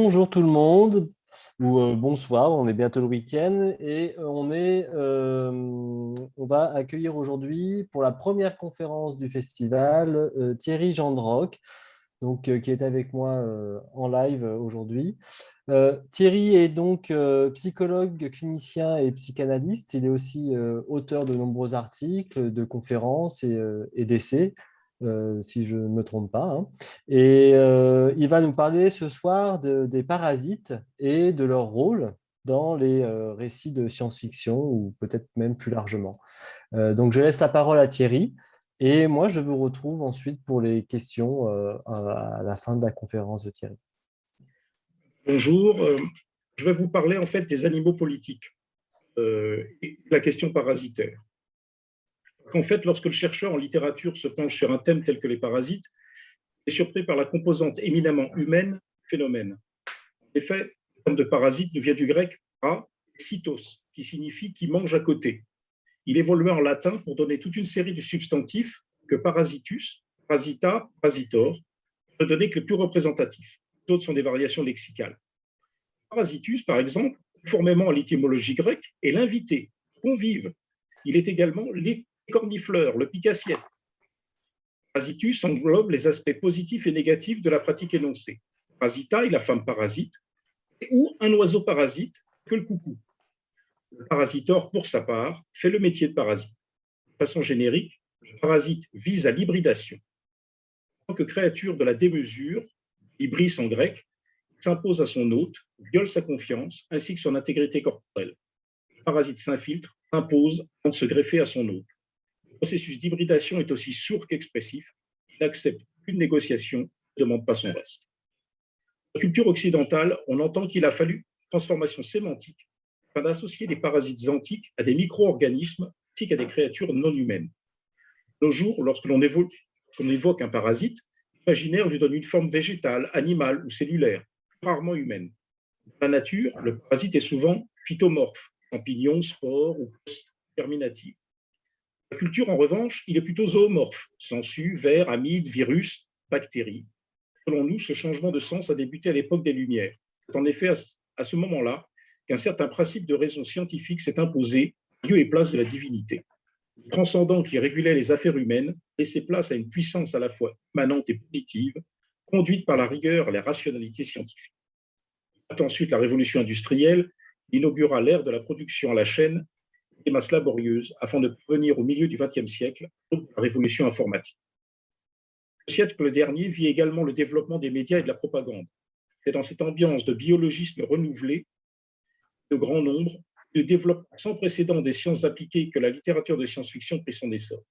Bonjour tout le monde, ou euh, bonsoir, on est bientôt le week-end et on, est, euh, on va accueillir aujourd'hui pour la première conférence du festival euh, Thierry Gendroc, donc, qui est avec moi en live aujourd'hui. Thierry est donc psychologue, clinicien et psychanalyste. Il est aussi auteur de nombreux articles, de conférences et d'essais. Euh, si je ne me trompe pas. Hein. Et euh, il va nous parler ce soir des parasites et de leur rôle dans les euh, récits de science-fiction ou peut-être même plus largement. donc, je laisse la parole à Thierry et moi, je vous retrouve ensuite pour les questions à la fin de la conférence de Thierry. Bonjour, je vais vous parler en fait des animaux politiques et la question parasitaire qu'en fait, lorsque le chercheur en littérature se penche sur un thème tel que les parasites, il est surpris par la composante éminemment humaine du phénomène. En effet, le terme de parasite nous vient du grec parasitos, qui signifie qui mange à côté. Il évoluait en latin pour donner toute une série de substantifs que parasitus, parasita, parasitor, ne donner que les plus représentatifs. Les autres sont des variations lexicales. Parasitus, par exemple, conformément à l'étymologie grecque, est l'invité, convive. Il est également cornifleur, le picassiette. Parasitus englobe les aspects positifs et négatifs de la pratique énoncée. Parasita est la femme parasite, ou un oiseau parasite que le coucou. Le parasitor, pour sa part, fait le métier de parasite. De façon générique, le parasite vise à l'hybridation. En tant que créature de la démesure, hybris en grec, s'impose à son hôte, viole sa confiance ainsi que son intégrité corporelle. Le parasite s'infiltre, s'impose de se greffer à son hôte processus d'hybridation est aussi sourd qu'expressif. Il n'accepte qu'une négociation, ne demande pas son reste. Dans la culture occidentale, on entend qu'il a fallu une transformation sémantique afin d'associer les parasites antiques à des micro-organismes ainsi qu'à des créatures non humaines. Nos jours, lorsque l'on évoque, un parasite, l'imaginaire lui donne une forme végétale, animale ou cellulaire, rarement humaine. Dans la nature, le parasite est souvent phytomorphe, champignon, spore ou post-germinative. La culture, en revanche, il est plutôt zoomorphe, sensu, vers, amide, virus, bactéries. Selon nous, ce changement de sens a débuté à l'époque des Lumières. C'est en effet à ce moment-là qu'un certain principe de raison scientifique s'est imposé, lieu et place de la divinité. Le transcendant qui régulait les affaires humaines laissait place à une puissance à la fois immanente et positive, conduite par la rigueur et la rationalité scientifique. Ensuite, la révolution industrielle inaugura l'ère de la production à la chaîne des masses laborieuses afin de venir au milieu du XXe siècle, la révolution informatique. Le siècle dernier vit également le développement des médias et de la propagande. C'est dans cette ambiance de biologisme renouvelé, de grand nombre, de développement sans précédent des sciences appliquées que la littérature de science-fiction prit son essor.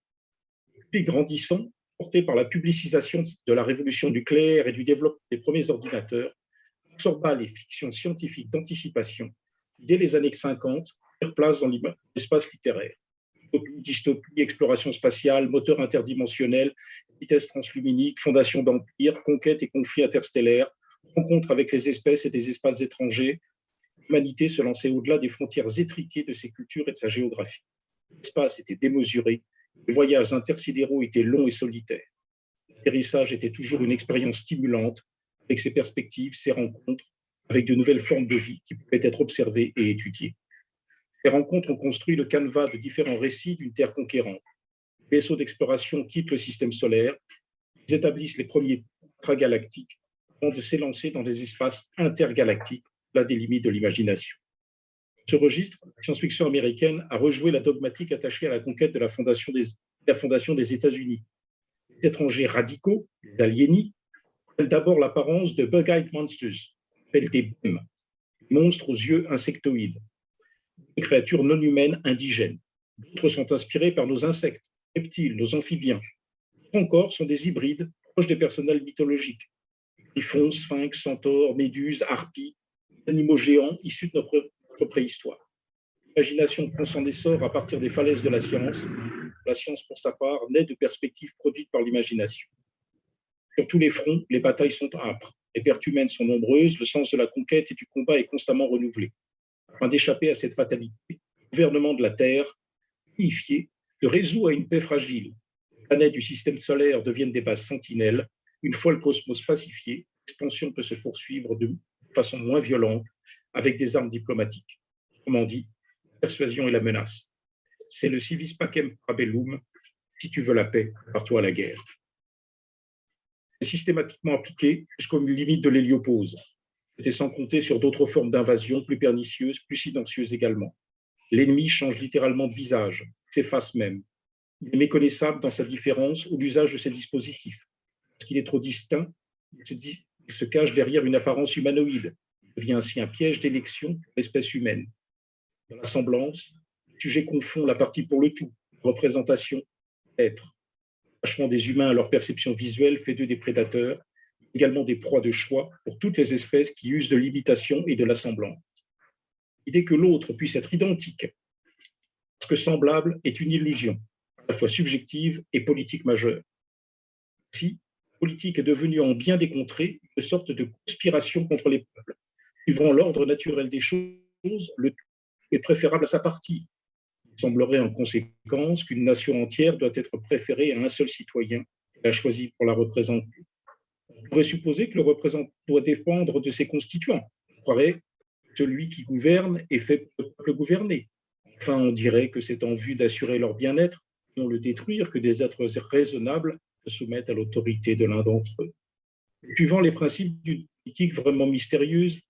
Puis grandissant, porté par la publicisation de la révolution nucléaire et du développement des premiers ordinateurs, absorba les fictions scientifiques d'anticipation dès les années 50 place dans l'espace littéraire. Dystopie, exploration spatiale, moteur interdimensionnel, vitesse transluminique, fondation d'empire, conquête et conflit interstellaire, rencontre avec les espèces et des espaces étrangers, l'humanité se lançait au-delà des frontières étriquées de ses cultures et de sa géographie. L'espace était démesuré, les voyages intersidéraux étaient longs et solitaires. L'atterrissage était toujours une expérience stimulante, avec ses perspectives, ses rencontres, avec de nouvelles formes de vie qui pouvaient être observées et étudiées. Les rencontres ont construit le canevas de différents récits d'une Terre conquérante. Les vaisseaux d'exploration quittent le système solaire, ils établissent les premiers intragalactiques avant de s'élancer dans des espaces intergalactiques, là des limites de l'imagination. Ce registre, la science-fiction américaine a rejoué la dogmatique attachée à la conquête de la fondation des, États-Unis. Les étrangers radicaux, les aliénis, prennent d'abord l'apparence de bug-eyed monsters, des monstres aux yeux insectoïdes, créatures non humaines indigènes. D'autres sont inspirés par nos insectes, reptiles, nos amphibiens. D'autres encore sont des hybrides proches des personnels mythologiques. Griffons, sphinx, centaures, méduses, harpies, animaux géants issus de notre, préhistoire. L'imagination prend son essor à partir des falaises de la science. La science, pour sa part, naît de perspectives produites par l'imagination. Sur tous les fronts, les batailles sont âpres, les pertes humaines sont nombreuses, le sens de la conquête et du combat est constamment renouvelé afin d'échapper à cette fatalité, le gouvernement de la Terre, unifié, se résout à une paix fragile. Les planètes du système solaire deviennent des bases sentinelles. Une fois le cosmos pacifié, l'expansion peut se poursuivre de façon moins violente avec des armes diplomatiques. Autrement dit, la persuasion et la menace. C'est le civis pacem parabellum, si tu veux la paix, pars-toi à la guerre. C'est systématiquement appliqué jusqu'aux limites de l'héliopause. C'était sans compter sur d'autres formes d'invasion plus pernicieuses, plus silencieuses également. L'ennemi change littéralement de visage, s'efface même. Il est méconnaissable dans sa différence ou l'usage de ses dispositifs. Parce qu'il est trop distinct, il se, cache derrière une apparence humanoïde. Il devient ainsi un piège d'élection pour l'espèce humaine. Dans la semblance, le sujet confond la partie pour le tout, représentation, être. L'attachement des humains à leur perception visuelle fait d'eux des prédateurs, également des proies de choix pour toutes les espèces qui usent de l'imitation et de l'assemblance. L'idée que l'autre puisse être identique, parce que semblable, est une illusion, à la fois subjective et politique majeure. Si la politique est devenue en bien des contrées une sorte de conspiration contre les peuples. Suivant l'ordre naturel des choses, le tout est préférable à sa partie. Il semblerait en conséquence qu'une nation entière doit être préférée à un seul citoyen qu'elle a choisi pour la représenter. On pourrait supposer que le représentant doit dépendre de ses constituants. On croirait celui qui gouverne est fait pour le peuple gouverner. Enfin, on dirait que c'est en vue d'assurer leur bien-être, non le détruire, que des êtres raisonnables se soumettent à l'autorité de l'un d'entre eux. Suivant les principes d'une politique vraiment mystérieuse,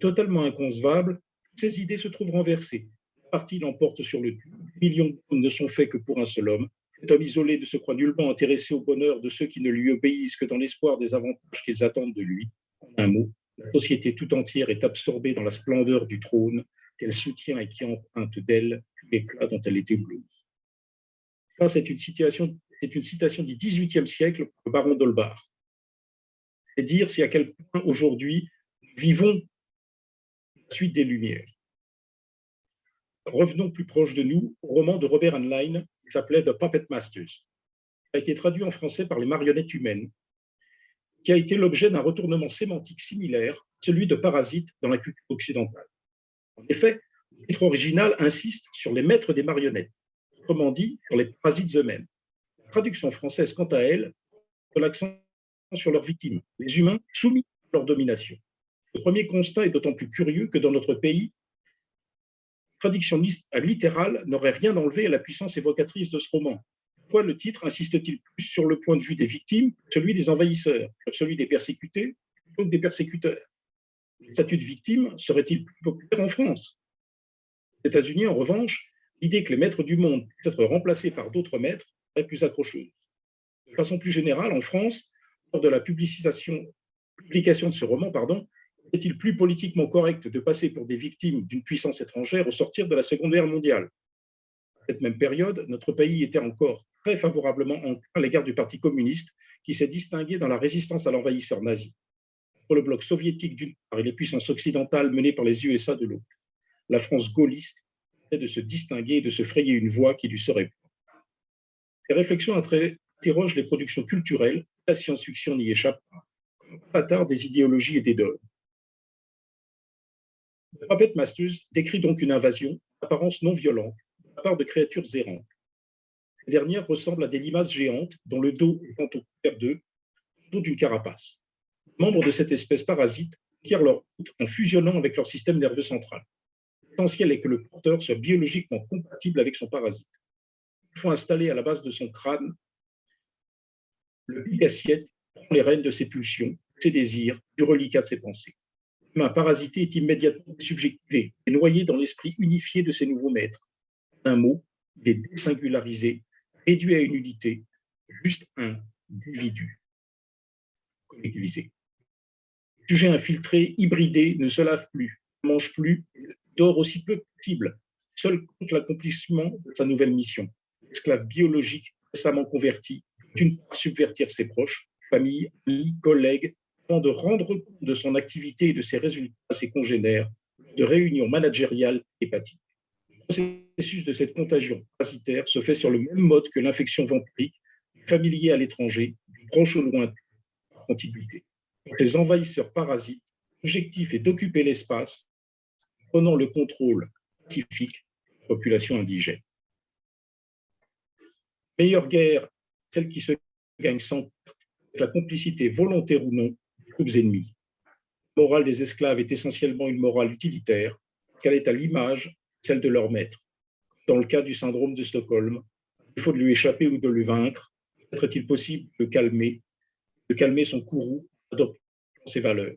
totalement inconcevable, ces idées se trouvent renversées. La partie l'emporte sur le tout. Millions d'hommes ne sont faits que pour un seul homme. Cet homme isolé ne se croit nullement intéressé au bonheur de ceux qui ne lui obéissent que dans l'espoir des avantages qu'ils attendent de lui. En un mot, la société tout entière est absorbée dans la splendeur du trône qu'elle soutient et qui emprunte d'elle l'éclat dont elle est éblouie. c'est une, citation du XVIIIe siècle, le baron d'Holbach. C'est dire si à quel point aujourd'hui nous vivons la suite des Lumières. Revenons plus proche de nous au roman de Robert Heinlein s'appelait The Puppet Masters. A été traduit en français par les marionnettes humaines qui a été l'objet d'un retournement sémantique similaire, celui de parasite dans la culture occidentale. En effet, le titre original insiste sur les maîtres des marionnettes, autrement dit, sur les parasites eux-mêmes. La traduction française, quant à elle, met l'accent sur leurs victimes, les humains soumis à leur domination. Le premier constat est d'autant plus curieux que dans notre pays, traduction littérale n'aurait rien enlevé à la puissance évocatrice de ce roman, pourquoi le titre insiste-t-il plus sur le point de vue des victimes que celui des envahisseurs, sur celui des persécutés plutôt que des persécuteurs? Le statut de victime serait-il plus populaire en France? Aux États-Unis, en revanche, l'idée que les maîtres du monde puissent être remplacés par d'autres maîtres est plus accrocheuse. De façon plus générale, en France, lors de la publication, publication de ce roman, pardon, est-il plus politiquement correct de passer pour des victimes d'une puissance étrangère au sortir de la Seconde Guerre mondiale? Cette même période, notre pays était encore très favorablement à l'égard du Parti communiste, qui s'est distingué dans la résistance à l'envahisseur nazi. Pour le bloc soviétique d'une part et les puissances occidentales menées par les USA de l'autre, la France gaulliste est de se distinguer et de se frayer une voie qui lui serait propre. Ces réflexions interrogent les productions culturelles, la science-fiction n'y échappe pas, comme des idéologies et des dogmes. Puppet Masters décrit donc une invasion, apparence non violente, de la part de créatures errantes ces dernières ressemblent à des limaces géantes dont le dos est au couvert d'eux, dos d'une carapace. Les membres de cette espèce parasite acquièrent leur route en fusionnant avec leur système nerveux central. L'essentiel est que le porteur soit biologiquement compatible avec son parasite. Il faut installer à la base de son crâne le big assiette prend les rênes de ses pulsions, ses désirs, du reliquat de ses pensées. L'humain parasité est immédiatement subjectivé et noyé dans l'esprit unifié de ses nouveaux maîtres. Un mot, il est désingularisé réduit à une unité, juste un individu collectivisé. Le sujet infiltré, hybridé, ne se lave plus, ne mange plus, dort aussi peu que possible, seul contre l'accomplissement de sa nouvelle mission. L'esclave biologique récemment converti, d'une part subvertir ses proches, famille, amis, collègues, de rendre compte de son activité et de ses résultats à ses congénères, de réunions managériales hépatiques processus de cette contagion parasitaire se fait sur le même mode que l'infection vampirique, familier à l'étranger, proche au loin, par contiguïté. Ces envahisseurs parasites, l'objectif est d'occuper l'espace, prenant le contrôle pacifique de la population indigène. Meilleure guerre, celle qui se gagne sans perte, avec la complicité volontaire ou non des troupes ennemies. La morale des esclaves est essentiellement une morale utilitaire, qu'elle est à l'image celle de leur maître. Dans le cas du syndrome de Stockholm, il faut de lui échapper ou de le vaincre. Peut-être est-il possible de calmer, de calmer son courroux, adoptant ses valeurs.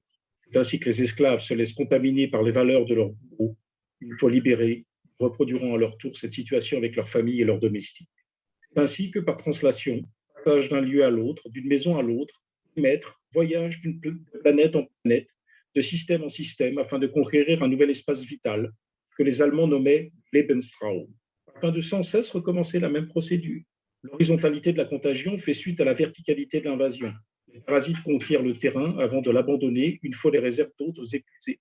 C'est ainsi que les esclaves se laissent contaminer par les valeurs de leur bourreau. Une fois libérés, reproduiront à leur tour cette situation avec leur famille et leurs domestiques. Ainsi que par translation, passage d'un lieu à l'autre, d'une maison à l'autre, voyage d'une planète en planète, de système en système, afin de conquérir un nouvel espace vital que les Allemands nommaient Lebensraum, afin de sans cesse recommencer la même procédure. L'horizontalité de la contagion fait suite à la verticalité de l'invasion. Les parasites conquièrent le terrain avant de l'abandonner une fois les réserves d'hôtes épuisées.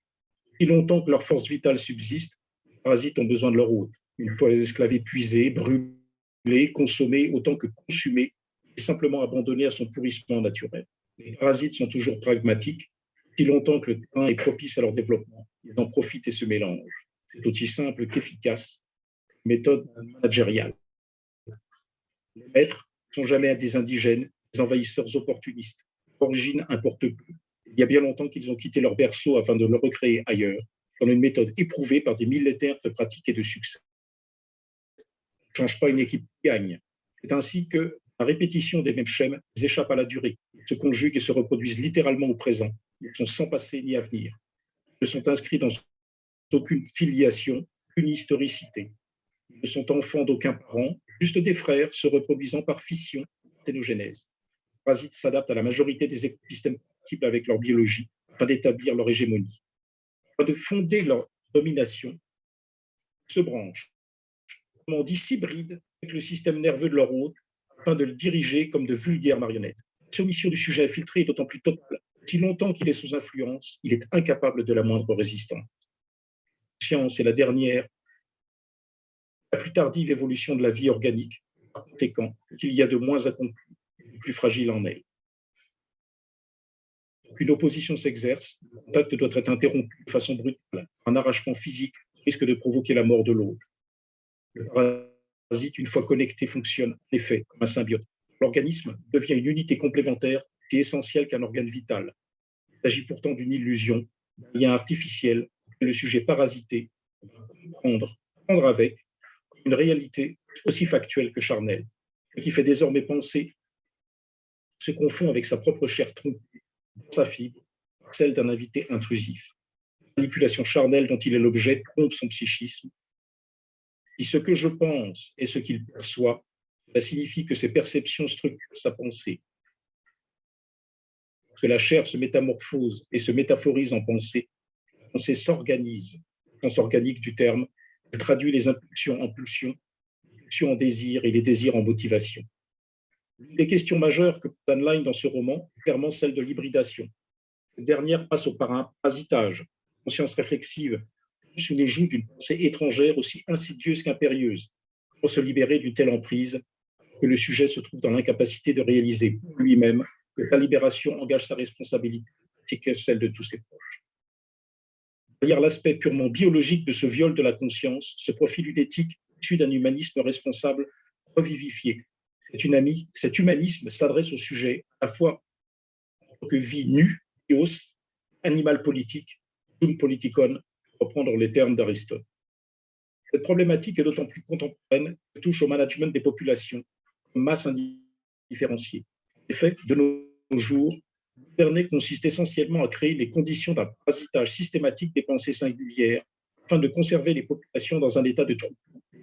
Si longtemps que leur force vitale subsiste, les parasites ont besoin de leur hôte. Une fois les esclaves épuisés, brûlés, consommés autant que consumés, et simplement abandonnés à son pourrissement naturel. Les parasites sont toujours pragmatiques. Si longtemps que le terrain est propice à leur développement, ils en profitent et se mélangent. C'est aussi simple qu'efficace, méthode managériale. Les maîtres ne sont jamais des indigènes, des envahisseurs opportunistes. L'origine importe peu. Il y a bien longtemps qu'ils ont quitté leur berceau afin de le recréer ailleurs, dans une méthode éprouvée par des millénaires de pratique et de succès. Ne change pas une équipe qui gagne. C'est ainsi que la répétition des mêmes schèmes échappe à la durée, se conjuguent et se reproduisent littéralement au présent. Ils sont sans passé ni avenir. Ils ne sont inscrits dans aucune filiation, aucune historicité. Ils ne sont enfants d'aucun parent, juste des frères se reproduisant par fission, ténogenèse. Les parasites s'adaptent à la majorité des écosystèmes compatibles avec leur biologie afin d'établir leur hégémonie. Afin de fonder leur domination, se branchent, on dit, s'hybrident avec le système nerveux de leur hôte afin de le diriger comme de vulgaires marionnettes. Soumission du sujet infiltré est d'autant plus totale. Si longtemps qu'il est sous influence, il est incapable de la moindre résistance. La science est la dernière, la plus tardive évolution de la vie organique. Par conséquent, qu'il y a de moins accompli, de plus fragile en elle. Une opposition s'exerce, le contact doit être interrompu de façon brutale. Un arrachement physique risque de provoquer la mort de l'autre. Le parasite, une fois connecté, fonctionne en effet comme un symbiote. L'organisme devient une unité complémentaire et essentielle qu'un organe vital. Il s'agit pourtant d'une illusion, d'un lien artificiel que le sujet parasité va comprendre, prendre avec une réalité aussi factuelle que charnelle, ce qui fait désormais penser se confond avec sa propre chair trompée, sa fibre, celle d'un invité intrusif. La manipulation charnelle dont il est l'objet trompe son psychisme. Si ce que je pense est ce qu'il perçoit, cela signifie que ses perceptions structurent sa pensée. Que la chair se métamorphose et se métaphorise en pensée, la pensée s'organise, au sens organique du terme, elle traduit les impulsions en pulsions, les pulsions en désir et les désirs en motivation. L'une des questions majeures que pose dans ce roman est clairement celle de l'hybridation. Cette dernière passe un parasitage, conscience réflexive, sous le joug d'une pensée étrangère aussi insidieuse qu'impérieuse. Comment se libérer d'une telle emprise que le sujet se trouve dans l'incapacité de réaliser lui-même que la libération engage sa responsabilité, c'est que celle de tous ses proches. Derrière l'aspect purement biologique de ce viol de la conscience se profile une éthique issue d'un humanisme responsable revivifié. Cet humanisme s'adresse au sujet à la fois en tant que vie nue, bios, animal politique, un politikon, pour reprendre les termes d'Aristote. Cette problématique est d'autant plus contemporaine qu'elle touche au management des populations masse indifférenciée. En effet, de nos jours, gouverner consiste essentiellement à créer les conditions d'un parasitage systématique des pensées singulières afin de conserver les populations dans un état de trouble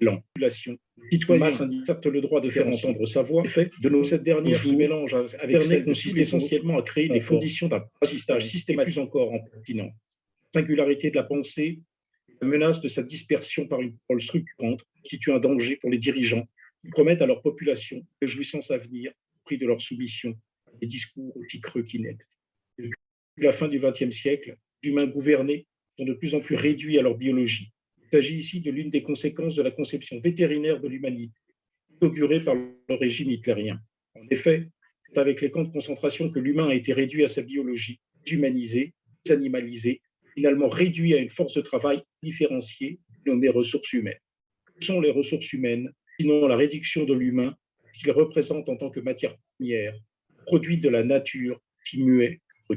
population. Citoyens certes le droit de faire entendre sa voix. fait, de nos cette dernière se mélange avec celle consiste essentiellement à créer les conditions d'un parasitage systématique encore en continent. La singularité de la pensée, la menace de sa dispersion par une parole structurante constitue un danger pour les dirigeants qui promettent à leur population de jouissance à venir prix de leur soumission des discours aussi creux qu'ineptes. Depuis la fin du XXe siècle, les humains gouvernés sont de plus en plus réduits à leur biologie. Il s'agit ici de l'une des conséquences de la conception vétérinaire de l'humanité, inaugurée par le régime hitlérien. En effet, c'est avec les camps de concentration que l'humain a été réduit à sa biologie, humanisé, animalisé, finalement réduit à une force de travail différenciée, nommée ressources humaines. Que sont les ressources humaines, sinon la réduction de l'humain qu'il représente en tant que matière première, produit de la nature, si muet que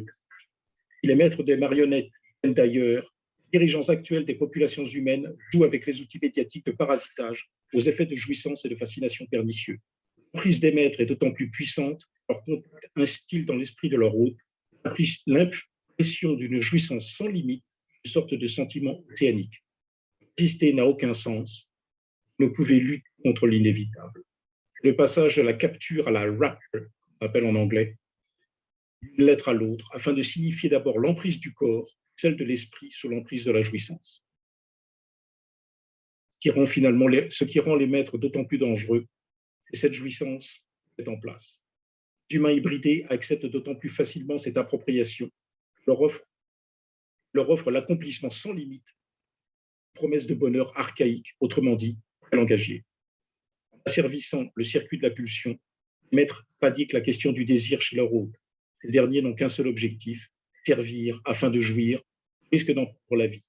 les maîtres des marionnettes d'ailleurs, dirigeants actuels des populations humaines jouent avec les outils médiatiques de parasitage aux effets de jouissance et de fascination pernicieux. L'emprise des maîtres est d'autant plus puissante, leur contact instille dans l'esprit de leur hôte l'impression d'une jouissance sans limite, une sorte de sentiment océanique. Exister n'a aucun sens, ne pouvez lutter contre l'inévitable. Le passage de la capture à la rapture, on appelle en anglais, d'une lettre à l'autre, afin de signifier d'abord l'emprise du corps, celle de l'esprit sous l'emprise de la jouissance. Qui rend finalement ce qui rend les maîtres d'autant plus dangereux, c'est cette jouissance est en place. Les humains hybridés acceptent d'autant plus facilement cette appropriation, leur offre, leur offre l'accomplissement sans limite, promesse de bonheur archaïque, autrement dit, langagier. En asservissant le circuit de la pulsion, les maîtres pratiquent la question du désir chez leur hôte. Les derniers n'ont qu'un seul objectif, servir afin de jouir, risque d'en pour la vie.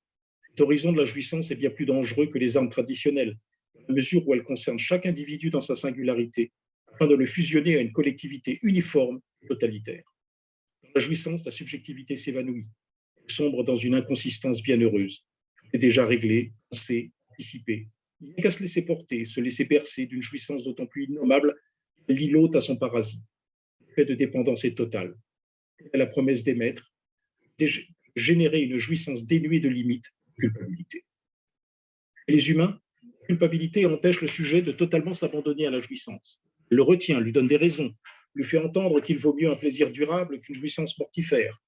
L'horizon de la jouissance est bien plus dangereux que les armes traditionnelles, à la mesure où elles concernent chaque individu dans sa singularité, afin de le fusionner à une collectivité uniforme et totalitaire. Dans la jouissance, la subjectivité s'évanouit, sombre dans une inconsistance bienheureuse. Tout est déjà réglé, pensé, anticipé. Il n'y a qu'à se laisser porter, se laisser percer d'une jouissance d'autant plus innommable l'îlot à son parasite. Le fait de dépendance est total. La promesse des maîtres, générer une jouissance dénuée de limites, culpabilité. Les humains, la culpabilité empêche le sujet de totalement s'abandonner à la jouissance. Elle le retient, lui donne des raisons, lui fait entendre qu'il vaut mieux un plaisir durable qu'une jouissance mortifère.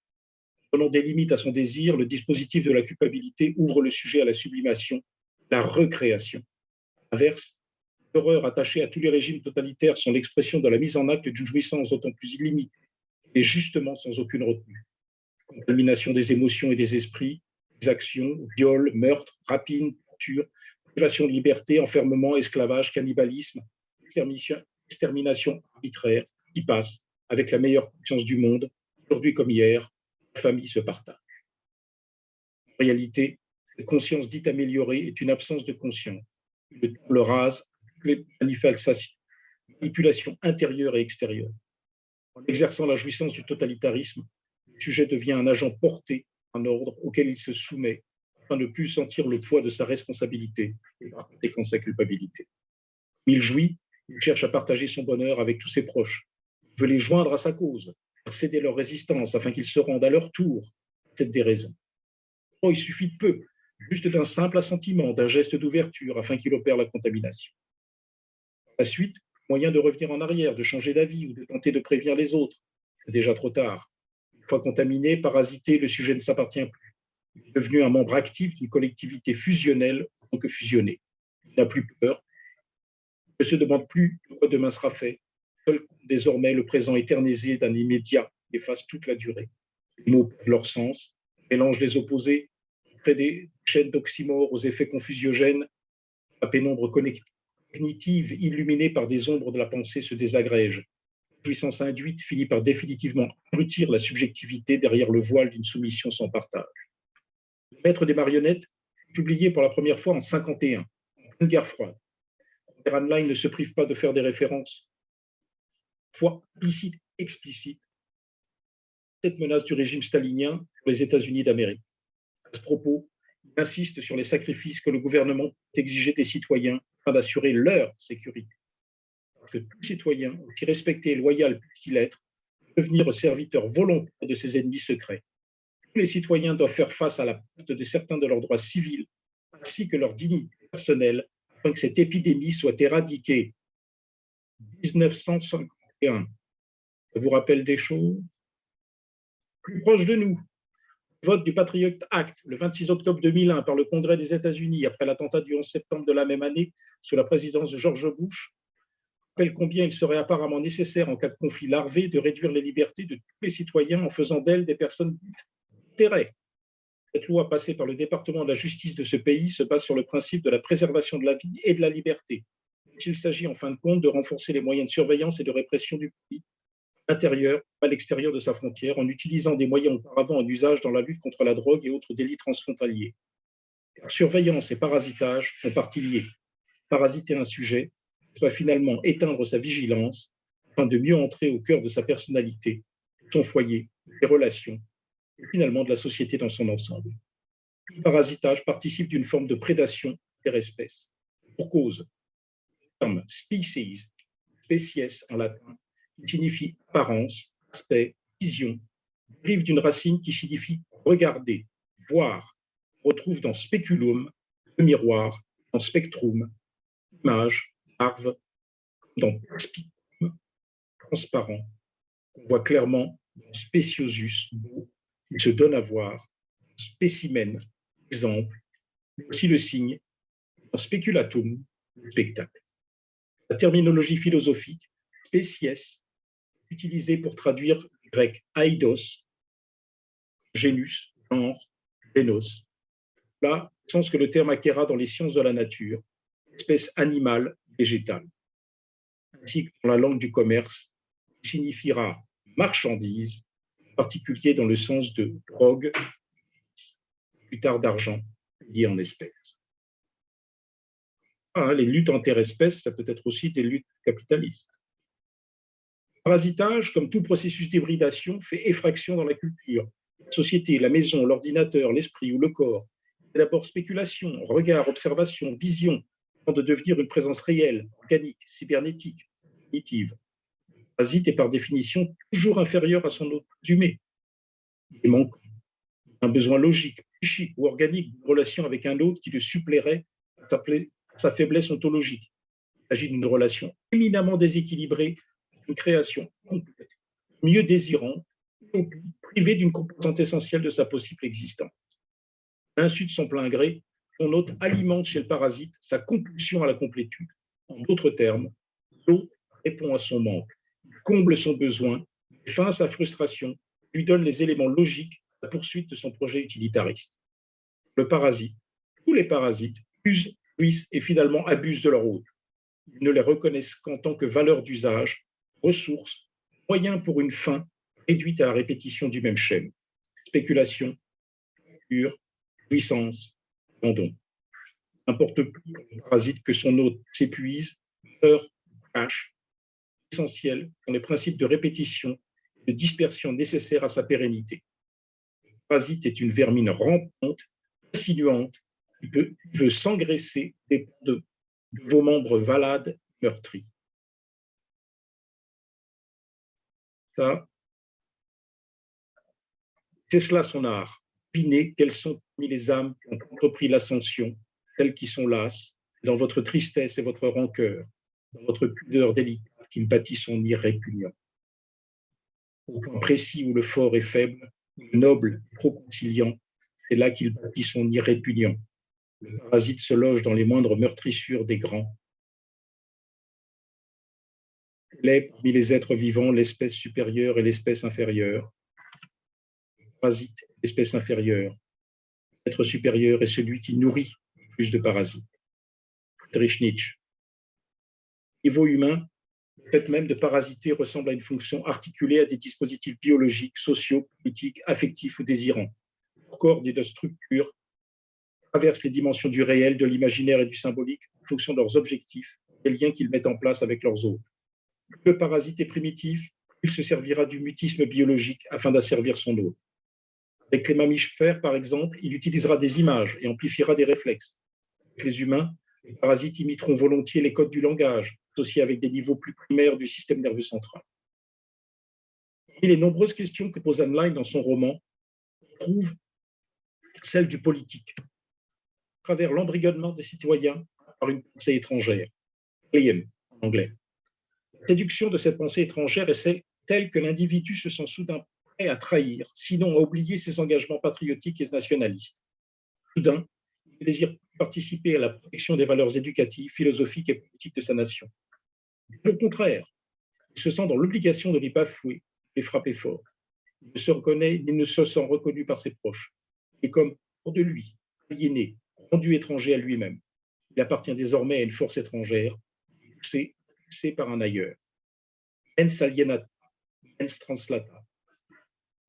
Donnant des limites à son désir, le dispositif de la culpabilité ouvre le sujet à la sublimation, la recréation. Inverse, l'horreur attachée à tous les régimes totalitaires sont l'expression de la mise en acte d'une jouissance d'autant plus illimitée et justement sans aucune retenue contamination des émotions et des esprits, actions, viols, meurtres, rapines, torture, privation de liberté, enfermement, esclavage, cannibalisme, extermination, arbitraire, qui passe avec la meilleure conscience du monde, aujourd'hui comme hier, la famille se partage. En réalité, cette conscience dite améliorée est une absence de conscience, le rase, les manipulation intérieure et extérieure. En exerçant la jouissance du totalitarisme, le sujet devient un agent porté, un ordre auquel il se soumet, afin de ne plus sentir le poids de sa responsabilité et par conséquent sa culpabilité. Il jouit, il cherche à partager son bonheur avec tous ses proches, il veut les joindre à sa cause, céder leur résistance afin qu'ils se rendent à leur tour à cette déraison. Il suffit de peu, juste d'un simple assentiment, d'un geste d'ouverture afin qu'il opère la contamination. la suite, moyen de revenir en arrière, de changer d'avis ou de tenter de prévenir les autres. C'est déjà trop tard fois contaminé, parasité, le sujet ne s'appartient plus. Il est devenu un membre actif d'une collectivité fusionnelle tant que fusionné. Il n'a plus peur. Il ne se demande plus de quoi demain sera fait. Seul désormais le présent éternisé d'un immédiat efface toute la durée. Les mots perdent leur sens, mélangent les opposés, des chaînes d'oxymores aux effets confusiogènes. La pénombre cognitive, illuminée par des ombres de la pensée, se désagrège puissance induite finit par définitivement abrutir la subjectivité derrière le voile d'une soumission sans partage. Le maître des marionnettes, publié pour la première fois en 51, en guerre froide. Line ne se prive pas de faire des références, fois implicites, explicites, cette menace du régime stalinien pour les États-Unis d'Amérique. À ce propos, il insiste sur les sacrifices que le gouvernement peut exiger des citoyens afin d'assurer leur sécurité que tout citoyen, aussi respecté et loyal puisse-t-il être, devenir serviteur volontaire de ses ennemis secrets. Tous les citoyens doivent faire face à la perte de certains de leurs droits civils, ainsi que leur dignité personnelle, afin que cette épidémie soit éradiquée. 1951. Ça vous rappelle des choses? Plus proche de nous, vote du Patriot Act le 26 octobre 2001 par le Congrès des États-Unis après l'attentat du 11 septembre de la même année sous la présidence de George Bush rappelle combien il serait apparemment nécessaire, en cas de conflit larvé, de réduire les libertés de tous les citoyens en faisant d'elles des personnes d'intérêt. Cette loi passée par le département de la justice de ce pays se base sur le principe de la préservation de la vie et de la liberté. Il s'agit en fin de compte de renforcer les moyens de surveillance et de répression du pays l'intérieur, à l'extérieur de sa frontière, en utilisant des moyens auparavant en usage dans la lutte contre la drogue et autres délits transfrontaliers. surveillance et parasitage font partie liés. Parasiter un sujet, va finalement éteindre sa vigilance afin de mieux entrer au cœur de sa personnalité, son foyer, ses relations, et finalement de la société dans son ensemble. Le parasitage participe d'une forme de prédation des espèces. Pour cause, le terme species, species en latin, qui signifie apparence, aspect, vision, dérive d'une racine qui signifie regarder, voir. On retrouve dans speculum, le miroir, dans spectrum, image, larve, dans perspicum, transparent. On voit clairement dans speciosus, beau, il se donne à voir, spécimen, exemple, mais aussi le signe, dans speculatum, le spectacle. La terminologie philosophique, spécies, utilisée pour traduire le grec aidos, génus, genre, génos. Là, sens que le terme acquéra dans les sciences de la nature, espèce animale, végétale. Ainsi que dans la langue du commerce, il signifiera marchandise, en particulier dans le sens de drogue, plus tard d'argent, lié en espèces. Ah, les luttes interespèces, ça peut être aussi des luttes capitalistes. Parasitage, comme tout processus d'hybridation, fait effraction dans la culture. La société, la maison, l'ordinateur, l'esprit ou le corps. D'abord spéculation, regard, observation, vision, avant de devenir une présence réelle, organique, cybernétique, cognitive. Parasite est par définition toujours inférieur à son autre présumé. Il manque un besoin logique, psychique ou organique de relation avec un autre qui le suppléerait à sa faiblesse ontologique. Il s'agit d'une relation éminemment déséquilibrée, une création complète, mieux désirante, privée d'une composante essentielle de sa possible existence. Insu de son plein gré, son hôte alimente chez le parasite sa compulsion à la complétude. En d'autres termes, l'autre répond à son manque, comble son besoin, fin à sa frustration, lui donne les éléments logiques la poursuite de son projet utilitariste. Le parasite, tous les parasites usent, puissent et finalement abusent de leur hôte. Ils ne les reconnaissent qu'en tant que valeur d'usage, ressources, moyens pour une fin réduite à la répétition du même schème. Spéculation, pure, puissance, abandon. N'importe plus le parasite que son hôte s'épuise, meurt, cache. Essentiel sont les principes de répétition et de dispersion nécessaires à sa pérennité parasite est une vermine rampante, insinuante, qui, veut s'engraisser de, de, vos membres valades, meurtris. C'est cela son art. Pinez quelles sont parmi les âmes qui ont entrepris l'ascension, celles qui sont lasses, dans votre tristesse et votre rancœur, dans votre pudeur délicate qui bâtit son nid répugnant. Au point précis où le fort est faible, noble, trop conciliant, c'est là qu'il bâtit son irrépugnant. Le parasite se loge dans les moindres meurtrissures des grands. Il est parmi les êtres vivants l'espèce supérieure et l'espèce inférieure. Le parasite, l'espèce inférieure. L'être supérieur est celui qui nourrit plus de parasites. Friedrich Nietzsche. Niveau humain, le fait même de parasiter ressemble à une fonction articulée à des dispositifs biologiques, sociaux, politiques, affectifs ou désirants. Leur corps dit de structure traverse les dimensions du réel, de l'imaginaire et du symbolique en fonction de leurs objectifs et liens qu'ils mettent en place avec leurs autres. Le parasite est primitif, il se servira du mutisme biologique afin d'asservir son hôte. Avec les mammifères, par exemple, il utilisera des images et amplifiera des réflexes. Avec les humains, les parasites imiteront volontiers les codes du langage, associés avec des niveaux plus primaires du système nerveux central. Les nombreuses questions que pose Anne dans son roman, on trouve celle du politique, à travers l'embrigadement des citoyens par une pensée étrangère, en anglais. La séduction de cette pensée étrangère est telle que l'individu se sent soudain prêt à trahir, sinon à oublier ses engagements patriotiques et nationalistes. Soudain, il désire participer à la protection des valeurs éducatives, philosophiques et politiques de sa nation. Au contraire, il se sent dans l'obligation de les bafouer, de les frapper fort. Il ne se reconnaît, il ne se sent reconnu par ses proches. Et comme hors de lui, aliéné, rendu étranger à lui-même, il appartient désormais à une force étrangère, poussé, par un ailleurs. Mens alienata, mens translata.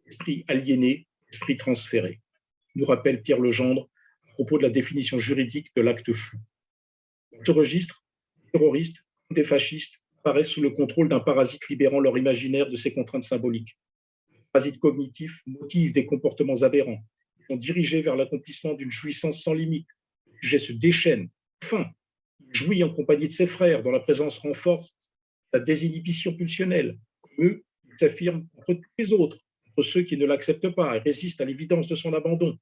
Esprit aliéné, esprit transféré. Nous rappelle Pierre Legendre à propos de la définition juridique de l'acte fou. Dans ce registre, terroriste des fascistes apparaissent sous le contrôle d'un parasite libérant leur imaginaire de ses contraintes symboliques. Le parasites cognitifs motivent des comportements aberrants, sont dirigés vers l'accomplissement d'une jouissance sans limite. Le sujet se déchaîne. Il jouit en compagnie de ses frères, dont la présence renforce sa désinhibition pulsionnelle. Comme eux, il s'affirme contre tous les autres, contre ceux qui ne l'acceptent pas et résistent à l'évidence de son abandon.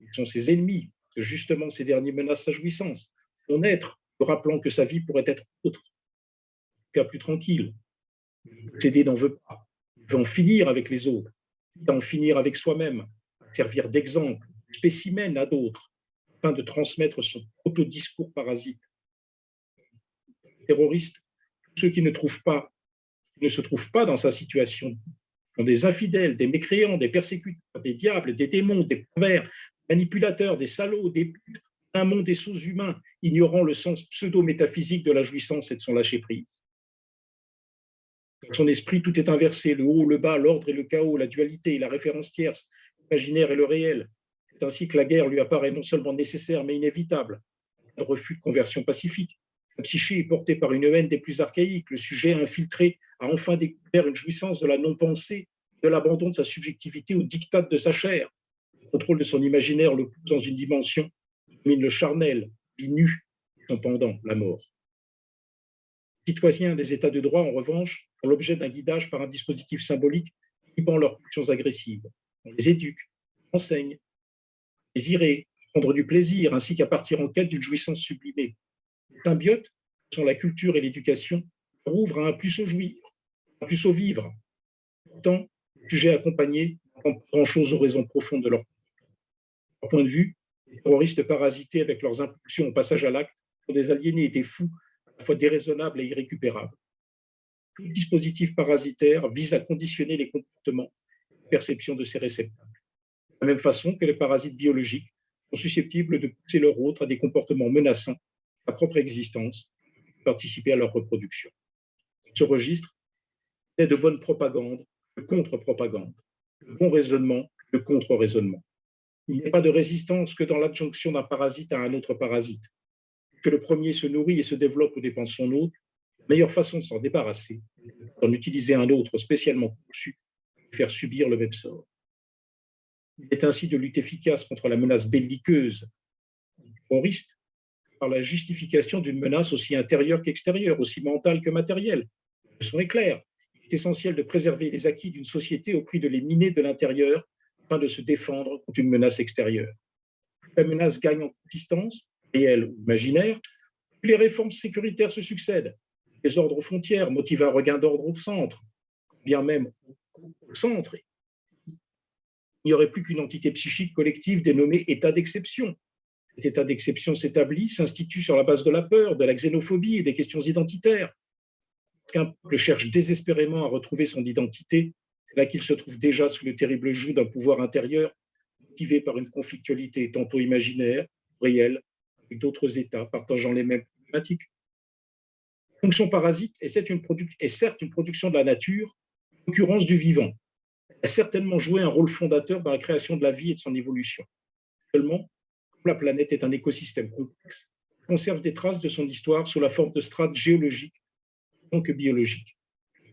Ils sont ses ennemis, parce que justement ces derniers menacent sa jouissance, son être, le rappelant que sa vie pourrait être autre, en tout cas plus tranquille. Le possédé n'en veut pas. Il veut en finir avec les autres, il en finir avec soi-même, servir d'exemple, de spécimen à d'autres, afin de transmettre son auto-discours parasite. Terroristes, tous ceux qui ne se trouvent pas dans sa situation, sont des infidèles, des mécréants, des persécuteurs, des diables, des démons, des pervers, manipulateurs, des salauds, des putes, un monde des sous-humains, ignorant le sens pseudo-métaphysique de la jouissance et de son lâcher-prise. Dans son esprit, tout est inversé, le haut, le bas, l'ordre et le chaos, la dualité, la référence tierce, l'imaginaire et le réel. C'est ainsi que la guerre lui apparaît non seulement nécessaire, mais inévitable. Un refus de conversion pacifique. La psyché est portée par une haine des plus archaïques. Le sujet infiltré a enfin découvert une jouissance de la non-pensée, de l'abandon de sa subjectivité au diktat de sa chair. Le contrôle de son imaginaire le pousse dans une dimension qui domine le charnel, nu, son pendant, la mort. Les citoyens des États de droit, en revanche, sont l'objet d'un guidage par un dispositif symbolique inhibant leurs pulsions agressives. On les éduque, on enseigne, désirer, prendre du plaisir, ainsi qu'à partir en quête d'une jouissance sublimée. Les symbiotes, sont la culture et l'éducation, rouvrent à un plus au jouir, un plus au vivre. Pourtant, le sujet accompagné pas grand-chose aux raisons profondes de leur point de vue, les terroristes parasités avec leurs impulsions au passage à l'acte sont des aliénés et des fous, à la fois déraisonnables et irrécupérables. Tout dispositif parasitaire vise à conditionner les comportements et la perception de ces réceptacles. De la même façon que les parasites biologiques sont susceptibles de pousser leur hôte à des comportements menaçants à propre existence, participer à leur reproduction. Ce registre est de bonne propagande, de contre-propagande, de bon raisonnement, de contre-raisonnement. Il n'y a pas de résistance que dans l'adjonction d'un parasite à un autre parasite. Que le premier se nourrit et se développe aux dépens de son autre, la meilleure façon de s'en débarrasser, d'en utiliser un autre spécialement conçu, faire subir le même sort. Il est ainsi de lutte efficace contre la menace belliqueuse terroriste par la justification d'une menace aussi intérieure qu'extérieure, aussi mentale que matérielle. Le son est clair. Il est essentiel de préserver les acquis d'une société au prix de les miner de l'intérieur afin de se défendre contre une menace extérieure. La menace gagne en consistance, réelle ou imaginaire, les réformes sécuritaires se succèdent. Les ordres aux frontières motivent un regain d'ordre au centre, bien même au centre. Il n'y aurait plus qu'une entité psychique collective dénommée état d'exception. Cet état d'exception s'établit, s'institue sur la base de la peur, de la xénophobie et des questions identitaires. Qu'un peuple cherche désespérément à retrouver son identité, là qu'il se trouve déjà sous le terrible joug d'un pouvoir intérieur motivé par une conflictualité tantôt imaginaire, réelle, avec d'autres États partageant les mêmes problématiques. fonction parasite est, certes une production de la nature, concurrence du vivant. Elle a certainement joué un rôle fondateur dans la création de la vie et de son évolution. Seulement, la planète est un écosystème complexe, conserve des traces de son histoire sous la forme de strates géologiques, donc biologiques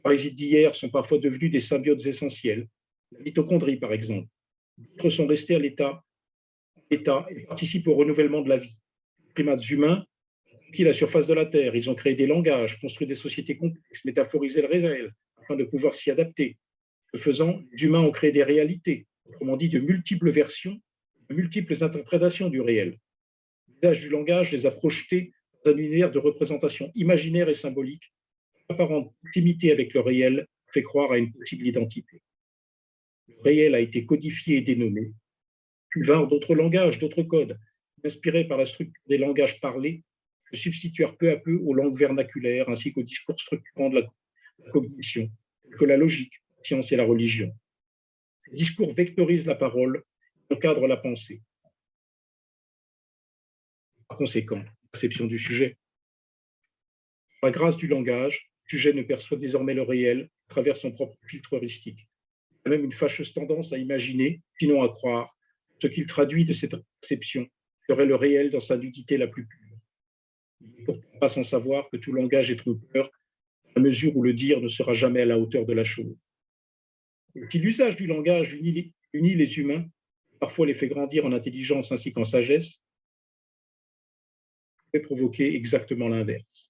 parasites d'hier sont parfois devenus des symbiotes essentiels. La mitochondrie, par exemple. D'autres sont restés à l'état et participent au renouvellement de la vie. Les primates humains conquis la surface de la Terre. Ils ont créé des langages, construit des sociétés complexes, métaphorisé le réel afin de pouvoir s'y adapter. Ce faisant, les humains ont créé des réalités, autrement dit de multiples versions, multiples interprétations du réel. L'usage du langage les a projetés dans un univers de représentation imaginaire et symbolique apparente proximité avec le réel fait croire à une possible identité. Le réel a été codifié et dénommé, puis vinrent d'autres langages, d'autres codes, inspirés par la structure des langages parlés, se substituèrent peu à peu aux langues vernaculaires ainsi qu'aux discours structurants de la cognition, que la logique, la science et la religion. Les discours vectorisent la parole, encadrent la pensée. Par conséquent, perception du sujet. Par la grâce du langage, sujet ne perçoit désormais le réel à travers son propre filtre heuristique. Il a même une fâcheuse tendance à imaginer, sinon à croire, ce qu'il traduit de cette perception serait le réel dans sa nudité la plus pure. Il n'est pourtant pas sans savoir que tout langage est trompeur, à mesure où le dire ne sera jamais à la hauteur de la chose. Si l'usage du langage unit les humains, parfois les fait grandir en intelligence ainsi qu'en sagesse, peut provoquer exactement l'inverse.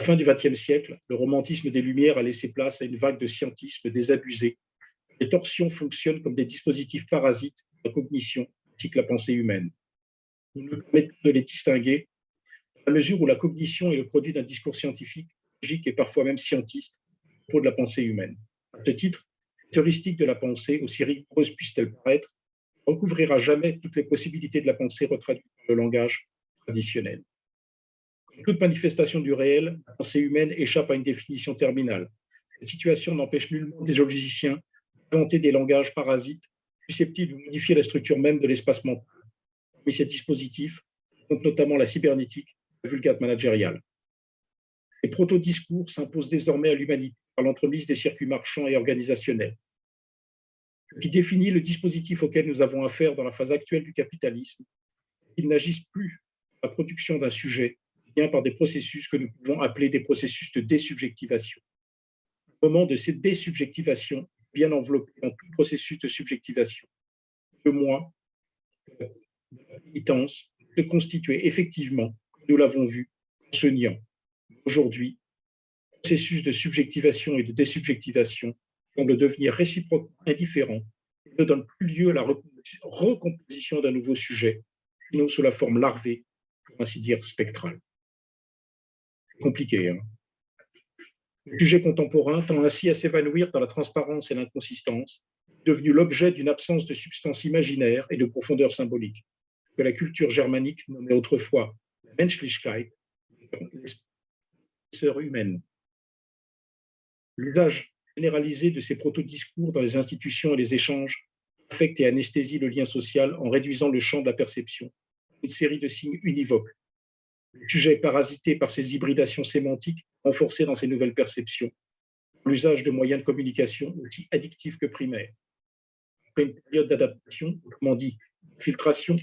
À la fin du XXe siècle, le romantisme des Lumières a laissé place à une vague de scientisme désabusé. Les torsions fonctionnent comme des dispositifs parasites de la cognition ainsi que la pensée humaine. Nous ne permettons de les distinguer à mesure où la cognition est le produit d'un discours scientifique, logique et parfois même scientiste pour de la pensée humaine. À ce titre, heuristique de la pensée, aussi rigoureuse puisse-t-elle paraître, recouvrira jamais toutes les possibilités de la pensée retraduites dans le langage traditionnel. Comme toute manifestation du réel, la pensée humaine échappe à une définition terminale. Cette situation n'empêche nullement des logiciens d'inventer des langages parasites susceptibles de modifier la structure même de l'espace mental. Parmi ces dispositifs, compte notamment la cybernétique la vulgate managériale. Les proto-discours s'imposent désormais à l'humanité par l'entremise des circuits marchands et organisationnels. Qui définit le dispositif auquel nous avons affaire dans la phase actuelle du capitalisme, ils n'agissent plus la production d'un sujet, bien par des processus que nous pouvons appeler des processus de désubjectivation. Le moment de cette désubjectivation, bien enveloppé dans tout processus de subjectivation. Le moi, la militance, se constituer effectivement, nous l'avons vu, en se niant. Aujourd'hui, processus de subjectivation et de désubjectivation semble devenir réciproquement indifférent et ne donne plus lieu à la recomposition d'un nouveau sujet, sinon sous la forme larvée, pour ainsi dire spectrale. Compliqué. Hein le sujet contemporain tend ainsi à s'évanouir dans la transparence et l'inconsistance, devenu l'objet d'une absence de substance imaginaire et de profondeur symbolique, que la culture germanique nommait autrefois Menschlichkeit, l'espèce humaine. L'usage généralisé de ces proto-discours dans les institutions et les échanges affecte et anesthésie le lien social en réduisant le champ de la perception, une série de signes univoques. Le sujet est parasité par ces hybridations sémantiques renforcées dans ces nouvelles perceptions, l'usage de moyens de communication aussi addictifs que primaires. Après une période d'adaptation, autrement dit, filtration,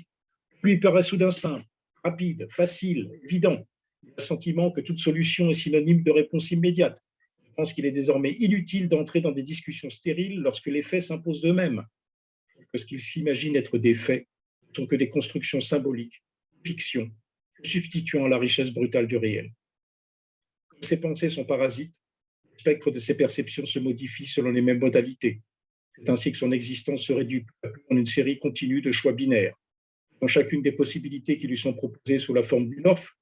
lui paraît soudain simple, rapide, facile, évident. Il a le sentiment que toute solution est synonyme de réponse immédiate, pense qu'il est désormais inutile d'entrer dans des discussions stériles lorsque les faits s'imposent d'eux-mêmes, que ce qu'il s'imagine être des faits ne sont que des constructions symboliques, fictions, substituant la richesse brutale du réel. Comme ces pensées sont parasites, le spectre de ses perceptions se modifie selon les mêmes modalités. C'est ainsi que son existence se réduit en une série continue de choix binaires. Dans chacune des possibilités qui lui sont proposées sous la forme d'une offre,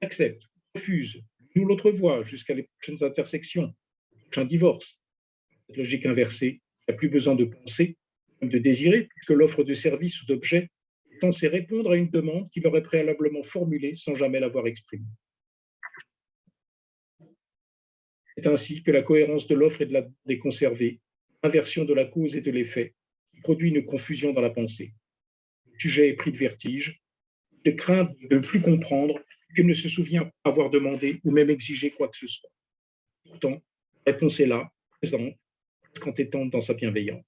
accepte, refuse, nous l'autre voie jusqu'à les prochaines intersections, prochain divorce. Cette logique inversée, il n'y a plus besoin de penser, de désirer, puisque l'offre de service ou d'objet est censée répondre à une demande qu'il aurait préalablement formulée sans jamais l'avoir exprimée. C'est ainsi que la cohérence de l'offre et de la demande est conservée, inversion de la cause et de l'effet, qui produit une confusion dans la pensée. Le sujet est pris de vertige, de crainte de ne plus comprendre qu'il ne se souvient avoir demandé ou même exigé quoi que ce soit. Pourtant, la réponse est là, présente, presque entêtante dans sa bienveillance.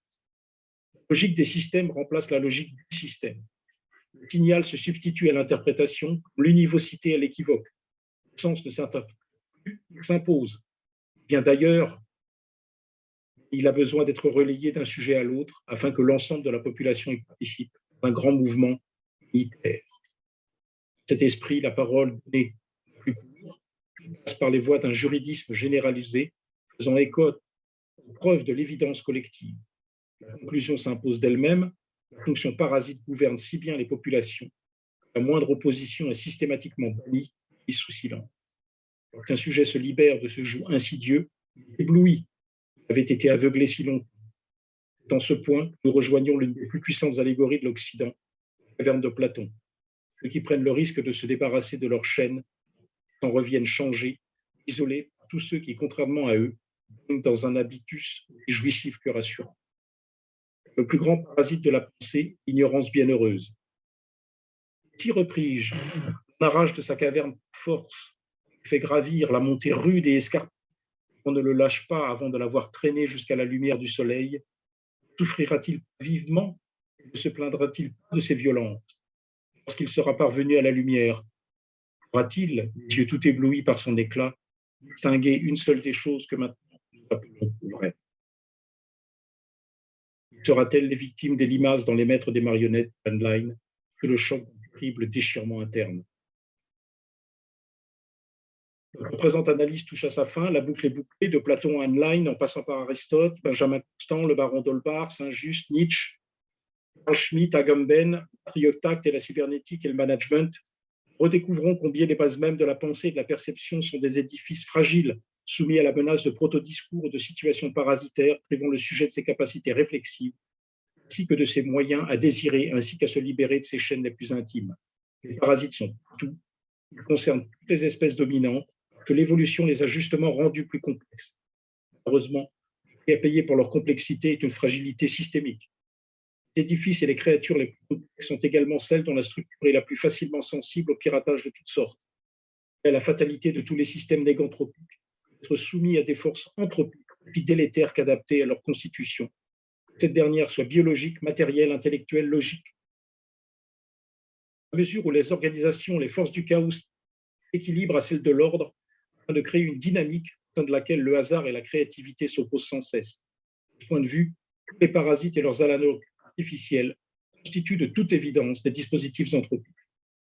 La logique des systèmes remplace la logique du système. Le signal se substitue à l'interprétation, l'univocité à l'équivoque. Le sens ne s'interprète plus, s'impose. Bien d'ailleurs, il a besoin d'être relayé d'un sujet à l'autre afin que l'ensemble de la population y participe un grand mouvement unitaire cet esprit, la parole est plus court, passe par les voies d'un juridisme généralisé, faisant écho aux preuves de l'évidence collective. La conclusion s'impose d'elle-même, la fonction parasite gouverne si bien les populations la moindre opposition est systématiquement bannie et sous silence. Lorsqu'un sujet se libère de ce joug insidieux, il éblouit, il avait été aveuglé si longtemps. Dans ce point, nous rejoignons l'une des plus puissantes allégories de l'Occident, la caverne de Platon, ceux qui prennent le risque de se débarrasser de leur chaîne s'en reviennent changés, isolés tous ceux qui, contrairement à eux, vivent dans un habitus jouissif que rassurant. Le plus grand parasite de la pensée, ignorance bienheureuse. Si repris l'arrache de sa caverne force, fait gravir la montée rude et escarpée, on ne le lâche pas avant de l'avoir traîné jusqu'à la lumière du soleil, souffrira-t-il vivement ne se plaindra-t-il pas de ses violences? Lorsqu'il sera parvenu à la lumière, pourra-t-il, les yeux tout éblouis par son éclat, distinguer une seule des choses que maintenant nous appelons vraies Sera-t-elle les victimes des limaces dans les maîtres des marionnettes online que le choc terrible déchirement interne? La présente analyse touche à sa fin, la boucle est bouclée de Platon à Heinlein en passant par Aristote, Benjamin Constant, le baron d'Holbach, Saint-Just, Nietzsche, Schmitt, Agamben, Triotact et la cybernétique et le management redécouvrons combien les bases mêmes de la pensée et de la perception sont des édifices fragiles, soumis à la menace de proto-discours de situations parasitaires, privant le sujet de ses capacités réflexives, ainsi que de ses moyens à désirer, ainsi qu'à se libérer de ses chaînes les plus intimes. Les parasites sont tout, ils concernent toutes les espèces dominantes, que l'évolution les a justement rendus plus complexes. Heureusement, à payer pour leur complexité est une fragilité systémique. Édifices et les créatures les plus complexes sont également celles dont la structure est la plus facilement sensible au piratage de toutes sortes. Et la fatalité de tous les systèmes négantropiques, être soumis à des forces anthropiques aussi délétères qu'adaptées à leur constitution. Cette dernière soit biologique, matérielle, intellectuelle, logique. À mesure où les organisations, les forces du chaos s'équilibrent à celles de l'ordre, de créer une dynamique au sein de laquelle le hasard et la créativité s'opposent sans cesse. De ce point de vue, tous les parasites et leurs artificiels constituent de toute évidence des dispositifs anthropiques.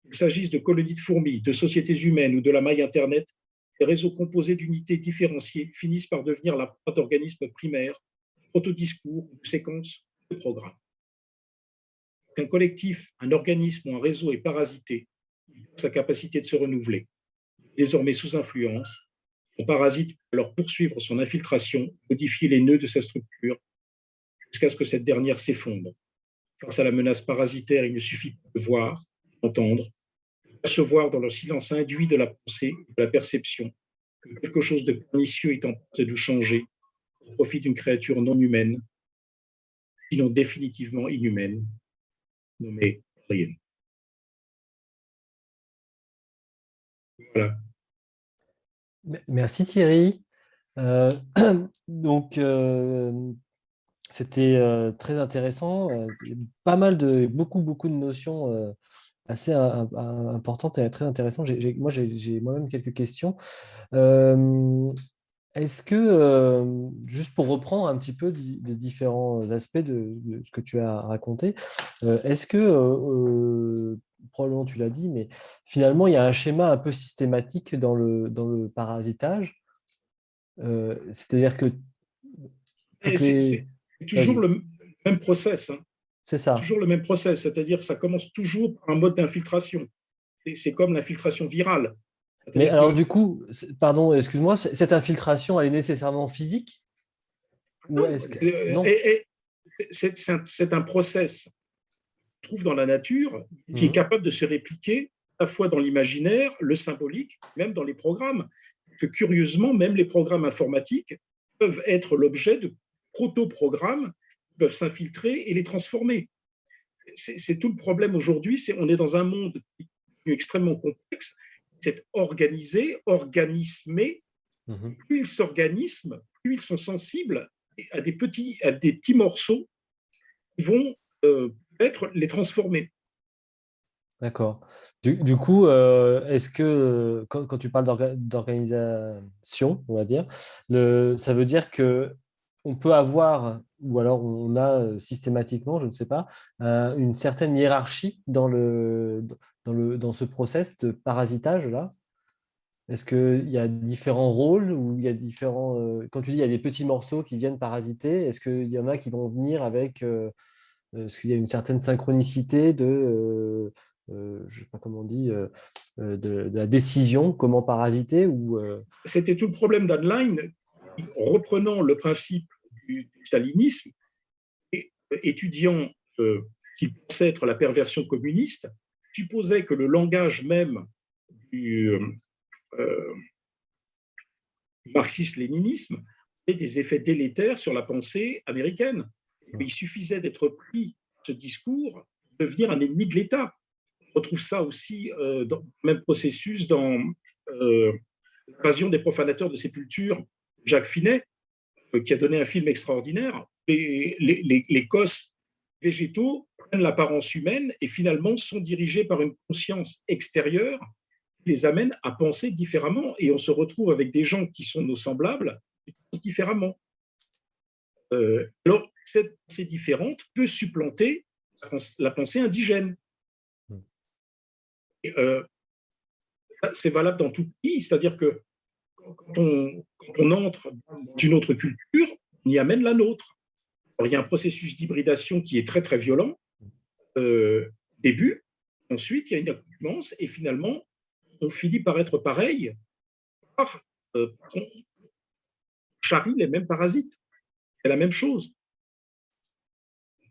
Qu'il s'agisse de colonies de fourmis, de sociétés humaines ou de la maille Internet, les réseaux composés d'unités différenciées finissent par devenir la proie d'organismes primaires, proto-discours ou séquences de programmes. Qu'un collectif, un organisme ou un réseau est parasité, sa capacité de se renouveler désormais sous influence, son parasite peut alors poursuivre son infiltration, modifier les nœuds de sa structure, jusqu'à ce que cette dernière s'effondre. Face à la menace parasitaire, il ne suffit pas de voir, d'entendre, de percevoir dans le silence induit de la pensée, de la perception, que quelque chose de pernicieux est en train de changer au profit d'une créature non humaine, sinon définitivement inhumaine, nommée rien. Voilà. Merci Thierry. Euh, donc, euh, c'était euh, très intéressant. pas mal de, beaucoup, beaucoup de notions assez importantes et très intéressantes. moi, j'ai moi-même quelques questions. Est-ce que, juste pour reprendre un petit peu les différents aspects de, de, ce que tu as raconté, est-ce que probablement tu l'as dit, mais finalement, il y a un schéma un peu systématique dans le, dans le parasitage? Euh, c'est-à-dire que... C'est toujours le même process. Hein. C'est ça. Toujours le même process, c'est-à-dire que ça commence toujours par un mode d'infiltration. C'est comme l'infiltration virale. Mais alors du coup, pardon, excuse-moi, cette infiltration, elle est nécessairement physique? Non, c'est un process trouve dans la nature, qui est mhm. capable de se répliquer à la fois dans l'imaginaire, le symbolique, même dans les programmes. Que curieusement, même les programmes informatiques peuvent être l'objet de proto-programmes qui peuvent s'infiltrer et les transformer. C'est tout le problème aujourd'hui, c'est on est dans un monde extrêmement complexe, c'est organisé, organismé. Mhm. Plus ils s'organisment, plus ils sont sensibles à des petits, à des petits morceaux qui vont euh, être les transformer. D'accord. Du, coup, euh, est-ce que quand, tu parles d'organisation, on va dire, le, ça veut dire que on peut avoir, ou alors on a euh, systématiquement, je ne sais pas, euh, une certaine hiérarchie dans, le, dans, le, dans ce process de parasitage-là Est-ce qu'il y a différents rôles ou il y a différents... quand tu dis il y a des petits morceaux qui viennent parasiter, est-ce qu'il y en a qui vont venir avec est-ce qu'il y a une certaine synchronicité de, euh, euh, je sais pas comment on dit, euh, de, la décision, comment parasiter ou C'était tout le problème d'Anline, reprenant le principe du, stalinisme, et, étudiant qui pensait être la perversion communiste, supposait que le langage même du marxisme-léninisme avait des effets délétères sur la pensée américaine il suffisait d'être pris ce discours, devenir un ennemi de l'État. On retrouve ça aussi euh, dans le même processus dans euh, l'invasion des profanateurs de sépulture, Jacques Finet, euh, qui a donné un film extraordinaire. Les, les, les, cosses végétaux prennent l'apparence humaine et finalement sont dirigés par une conscience extérieure qui les amène à penser différemment. Et on se retrouve avec des gens qui sont nos semblables, qui pensent différemment. alors, cette pensée différente peut supplanter la pensée indigène. Hmm. Euh, c'est valable dans tout pays, c'est-à-dire que quand on, entre dans une autre culture, on y amène la nôtre. il y a un processus d'hybridation qui est très très violent. Euh, début, ensuite il y a une accoutumance et finalement on finit par être pareil, par, euh, on charrie les mêmes parasites. C'est la même chose.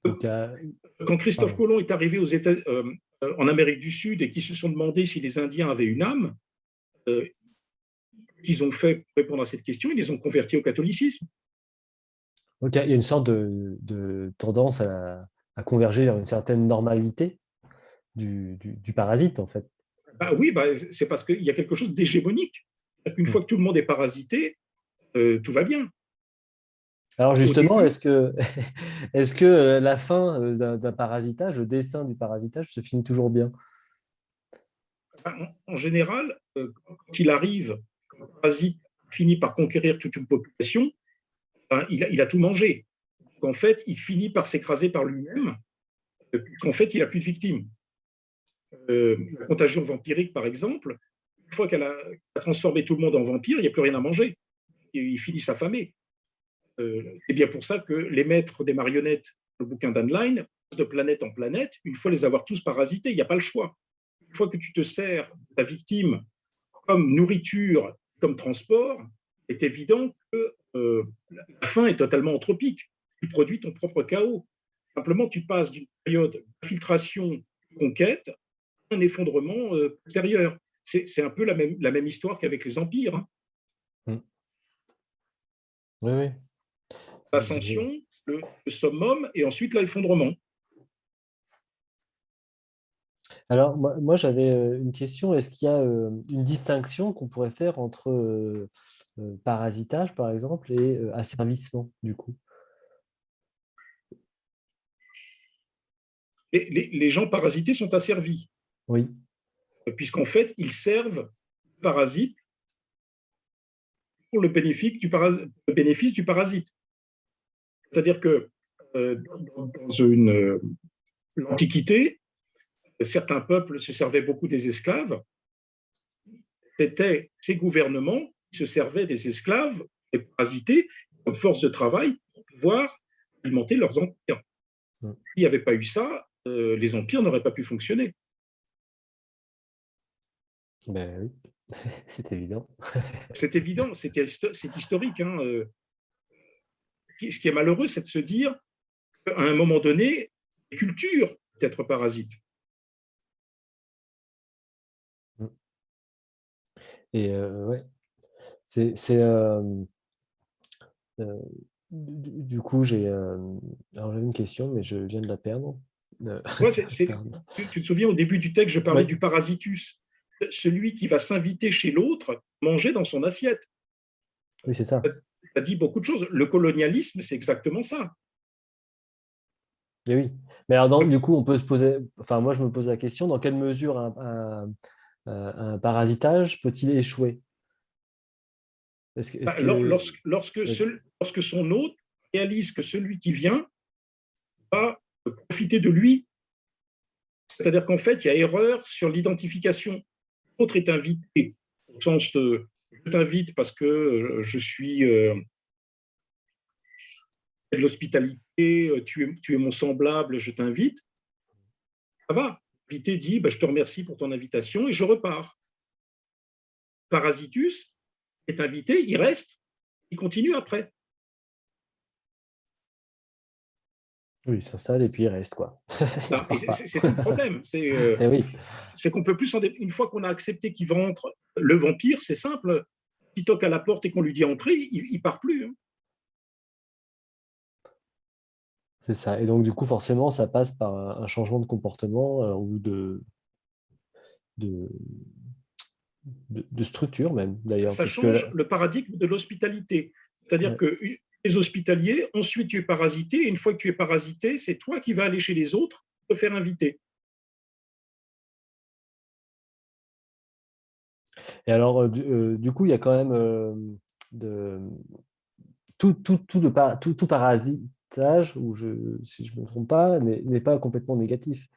Quand Christophe Colomb est arrivé aux États, euh, en Amérique du Sud et qu'ils se sont demandé si les Indiens avaient une âme, qu'ils ont fait pour répondre à cette question, ils les ont convertis au catholicisme. Donc, il y a une sorte de, tendance à, converger vers une certaine normalité du, parasite, en fait. Bah oui, bah, c'est parce qu'il y a quelque chose d'hégémonique. Une hmm. fois que tout le monde est parasité, euh, tout va bien. Alors justement, est-ce que, est que euh, la fin euh, d'un parasitage, le dessin du parasitage se finit toujours bien? En général, quand il arrive, quand parasite finit par conquérir toute une population, ben, il, a, tout mangé. En fait, il finit par s'écraser par lui-même, qu'en fait, il n'a plus de victimes. la contagion vampirique, par exemple, une fois qu'elle a, transformé tout le monde en vampire, il n'y a plus rien à manger il finit s'affamer. Euh, c'est bien pour ça que les maîtres des marionnettes, le bouquin passent de planète en planète, une fois les avoir tous parasités, il n'y a pas le choix. Une fois que tu te sers de ta victime comme nourriture, comme transport, c'est évident que euh, la fin est totalement anthropique. Tu produis ton propre chaos. Simplement, tu passes d'une période d'infiltration, conquête, à un effondrement euh, postérieur. C'est un peu la même, la même histoire qu'avec les empires. Hein. Oui, oui. L'ascension, le, summum et ensuite l'effondrement. Alors, moi, j'avais une question. Est-ce qu'il y a une distinction qu'on pourrait faire entre parasitage, par exemple, et asservissement, du coup? Les, gens parasités sont asservis. Oui. Puisqu'en fait, ils servent parasites le bénéfice du, bénéfice du parasite. C'est-à-dire que euh, dans une l'Antiquité, certains peuples se servaient beaucoup des esclaves. C'était ces gouvernements qui se servaient des esclaves et parasités comme force de travail pour pouvoir alimenter leurs empires. Mm. S'il n'y avait pas eu ça, euh, les empires n'auraient pas pu fonctionner. Ben oui. c'est évident. c'est évident, c'est historique. Hein, euh. Ce qui est malheureux, c'est de se dire qu'à un moment donné, les cultures être parasites. Et euh, ouais, c'est. Du, coup, j'ai une question, mais je viens de la perdre. tu, te souviens, au début du texte, je parlais du parasitus celui qui va s'inviter chez l'autre manger dans son assiette. Oui, c'est ça. Ça dit beaucoup de choses. Le colonialisme, c'est exactement ça. Et oui. Mais alors, du coup, on peut se poser. Enfin, moi, je me pose la question dans quelle mesure un, parasitage peut-il échouer? Bah, lorsque, lorsque, lorsque son hôte réalise que celui qui vient va profiter de lui, c'est-à-dire qu'en fait, il y a erreur sur l'identification. L'autre est invité, au sens de je t'invite parce que euh, je suis euh, de l'hospitalité, euh, tu es, tu es mon semblable, je t'invite, ça va. Dit bah, Je te remercie pour ton invitation et je repars. Parasitus est invité, il reste, il continue après. Oui, il s'installe et puis il reste. quoi. c'est le problème. Euh, eh c'est qu'on peut plus, une fois qu'on a accepté qu'il rentre, le vampire, c'est simple. Il toque à la porte et qu'on lui dit entrer, il, ne part plus. Hein. C'est ça. Et donc, du coup, forcément, ça passe par un changement de comportement euh, ou de, de, de, structure même, d'ailleurs. Ça change le paradigme de l'hospitalité. C'est-à-dire que les hospitaliers, ensuite tu es parasité, et une fois que tu es parasité, c'est toi qui vas aller chez les autres te faire inviter. Et alors, euh, euh, du, coup, il y a quand même de, tout, tout, tout, tout, parasite, ou je, si je ne me trompe pas, n'est pas complètement négatif.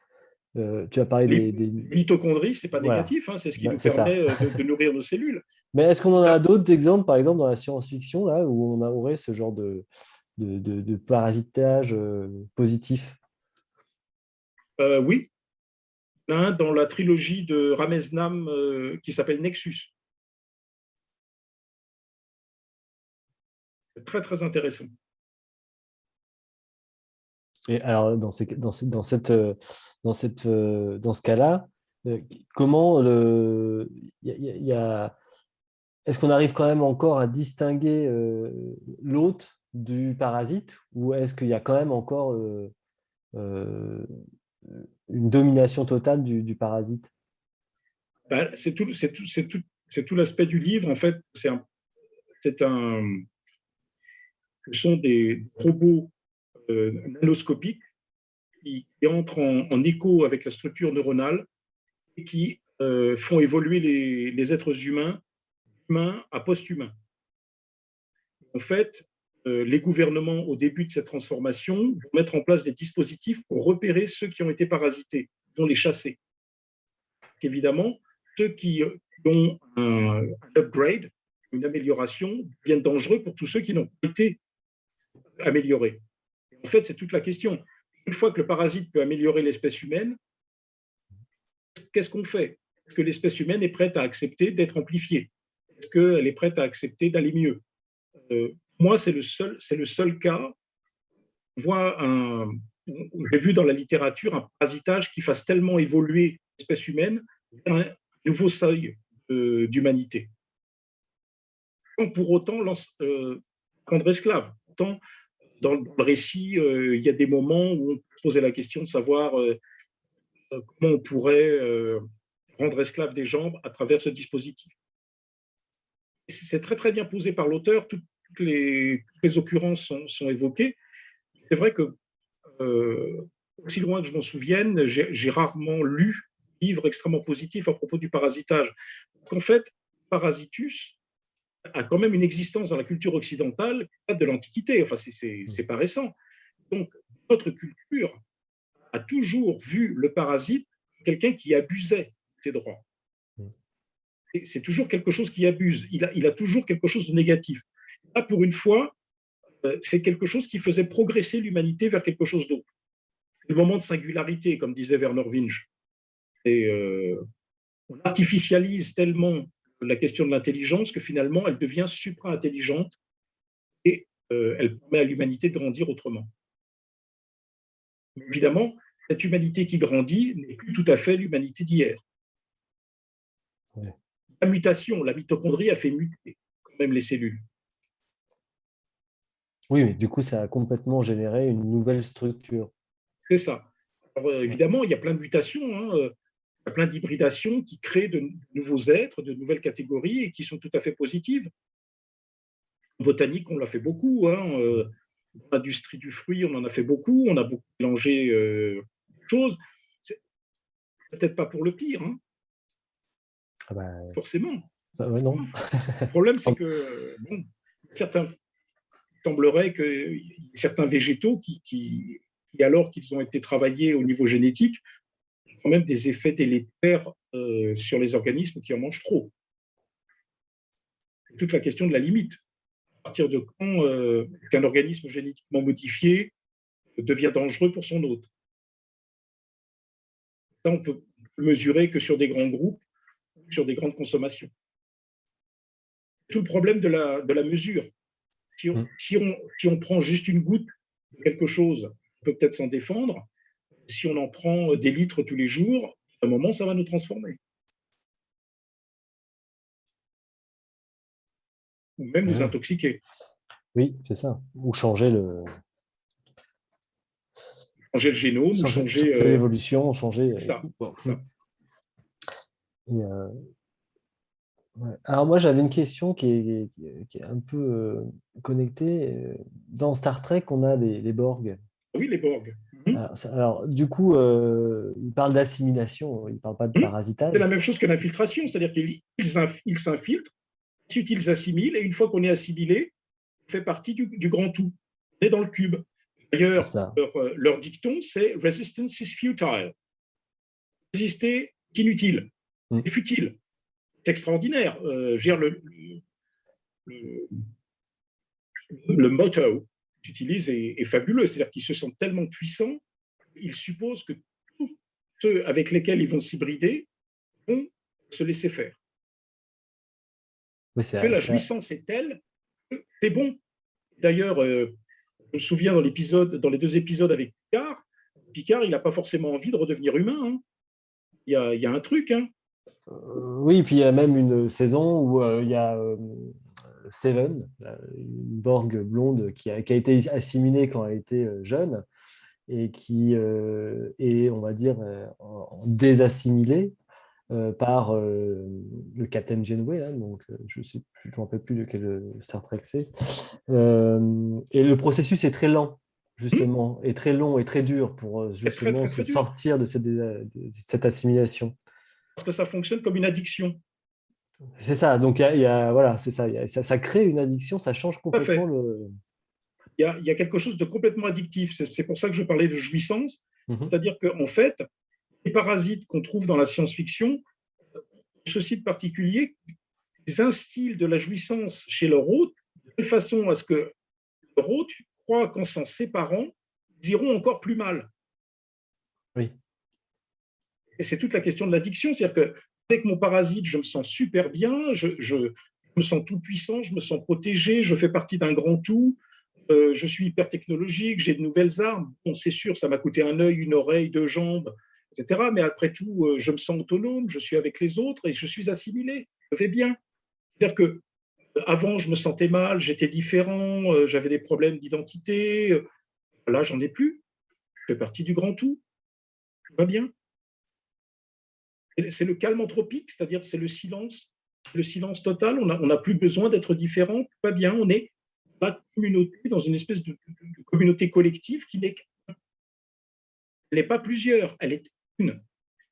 Euh, tu as parlé des, des... Mitochondries, ce n'est pas négatif, hein, c'est ce qui bah, nous permet euh, de, nourrir nos cellules. Mais est-ce qu'on en a d'autres exemples, par exemple, dans la science-fiction, là, où on aurait ce genre de, de, de parasitage euh, positif? Oui. dans la trilogie de Ramesnam qui s'appelle Nexus. C'est très, très intéressant. Alors, dans, dans, cette, euh, dans, cette, euh, dans ce cas-là, euh, comment le, y a, est-ce qu'on arrive quand même encore à distinguer l'hôte du parasite ou est-ce qu'il y a quand même encore une domination totale du, parasite? Ben, C'est tout, tout, tout, l'aspect du livre. En fait, c'est un, un, ce sont des robots euh, nanoscopiques qui, entrent en, écho avec la structure neuronale et qui euh, font évoluer les, êtres humains, humains à post-humains. En fait, euh, les gouvernements, au début de cette transformation, vont mettre en place des dispositifs pour repérer ceux qui ont été parasités, vont les chasser. Évidemment, ceux qui ont un, upgrade, une amélioration, deviennent dangereux pour tous ceux qui n'ont pas été améliorés. En fait, c'est toute la question. Une fois que le parasite peut améliorer l'espèce humaine, qu'est-ce qu'on fait? Est-ce que l'espèce humaine est prête à accepter d'être amplifiée? Est-ce qu'elle est prête à accepter d'aller mieux? Euh, Moi, c'est le, seul, le seul cas. J'ai vu dans la littérature un parasitage qui fasse tellement évoluer l'espèce humaine vers un nouveau seuil euh, d'humanité. Pour autant euh, rendre esclave. Dans le récit, euh, il y a des moments où on peut se poser la question de savoir euh, euh, comment on pourrait rendre esclave des jambes à travers ce dispositif. C'est très très bien posé par l'auteur, toutes, les, occurrences sont, évoquées. C'est vrai que, aussi loin que je m'en souvienne, j'ai rarement lu livre extrêmement positif à propos du parasitage. En fait, parasitus, a quand même une existence dans la culture occidentale de l'Antiquité. Enfin, c'est pas récent. Donc, notre culture a toujours vu le parasite quelqu'un qui abusait ses droits. C'est toujours quelque chose qui abuse. Il a, il a toujours quelque chose de négatif. Là, pour une fois, euh, c'est quelque chose qui faisait progresser l'humanité vers quelque chose d'autre. Le moment de singularité, comme disait Werner Winch. Et, euh, on artificialise tellement la question de l'intelligence que finalement, elle devient supra-intelligente et euh, elle permet à l'humanité de grandir autrement. évidemment, cette humanité qui grandit n'est plus tout à fait l'humanité d'hier. La mutation, la mitochondrie a fait muter quand même les cellules. Oui, mais du coup, ça a complètement généré une nouvelle structure. C'est ça. Euh, évidemment, il y a plein de mutations. Hein. Y a plein d'hybridations qui créent de nouveaux êtres, de nouvelles catégories et qui sont tout à fait positives. En botanique, on l'a fait beaucoup. Hein. Euh, dans l'industrie du fruit, on en a fait beaucoup. On a beaucoup mélangé euh, choses. Peut-être pas pour le pire. Hein. Ah bah, Forcément. Bah non. le problème, c'est que bon, certains il semblerait que certains végétaux qui, qui alors qu'ils ont été travaillés au niveau génétique, quand même des effets délétères euh, sur les organismes qui en mangent trop. Toute la question de la limite. À partir de quand euh, qu'un organisme génétiquement modifié devient dangereux pour son hôte? Ça, on peut mesurer que sur des grands groupes, sur des grandes consommations. Tout le problème de la, de la mesure. Si on, mmh. si, on, si on prend juste une goutte de quelque chose, on peut peut-être s'en défendre, si on en prend des litres tous les jours, à un moment, ça va nous transformer. Ou même nous intoxiquer. Oui, c'est ça. Ou changer le... Changer le génome, changer, euh, l'évolution, changer... Ça, euh, Alors moi, j'avais une question qui est, un peu euh, connectée. Dans Star Trek, on a les, les Borg. Oui, les Borg. Mhm. Alors, du coup, euh, il parle d'assimilation, il ne parle pas de mhm. parasitage. C'est la même chose que l'infiltration, c'est-à-dire qu'ils s'infiltrent, ensuite ils s'assimilent, et une fois qu'on est assimilé, on fait partie du, grand tout. On est dans le cube. D'ailleurs, leur, dicton, c'est Resistance is futile. Résister est inutile, mm. c'est futile. C'est extraordinaire. Euh, le, le, le, motto qu'ils est, est fabuleux. C'est-à-dire qu'ils se sentent tellement puissants, ils supposent que tous ceux avec lesquels ils vont s'hybrider vont se laisser faire. que la jouissance est telle que c'est bon. D'ailleurs, euh, je me souviens dans l'épisode, dans les deux épisodes avec Picard, Picard, il n'a pas forcément envie de redevenir humain. Hein. Il, y a, il, y a, un truc. Hein. Euh, oui, puis il y a même une saison où euh, il y a Seven, une Borg blonde qui a, qui a, été assimilée quand elle était jeune et qui est, on va dire, désassimilée euh, par euh, le Captain Janeway, hein, donc euh, je sais je ne me rappelle plus de quel Star Trek c'est. et le processus est très lent, justement, et très long et très dur pour justement se sortir de cette, cette, assimilation. Parce que ça fonctionne comme une addiction. C'est ça, donc il y, a, voilà, c'est ça, ça, ça, crée une addiction, ça change complètement le... Il y, a, il y a quelque chose de complètement addictif, c'est pour ça que je parlais de jouissance, mmh c'est-à-dire qu'en fait, les parasites qu'on trouve dans la science-fiction, ce site particulier, ils instillent de la jouissance chez leur hôte, de telle façon à ce que leur hôte croit qu'en s'en séparant, ils iront encore plus mal. Oui. Et c'est toute la question de l'addiction, c'est-à-dire que avec mon parasite, je me sens super bien, je, me sens tout puissant, je me sens protégé, je fais partie d'un grand tout, euh, je suis hyper technologique, j'ai de nouvelles armes. Bon, c'est sûr, ça m'a coûté un œil, une oreille, deux jambes, mais après tout, euh, je me sens autonome, je suis avec les autres et je suis assimilé, je vais bien. C'est-à-dire que euh, avant, je me sentais mal, j'étais différent, j'avais des problèmes d'identité. Là, j'en ai plus. Je fais partie du grand tout. Tout va bien. C'est le calme anthropique, c'est-à-dire c'est le silence, le silence total. On n'a plus besoin d'être différent. Va bien. On est dans la communauté, dans une espèce de, de communauté collective qui n'est elle n'est pas plusieurs, elle est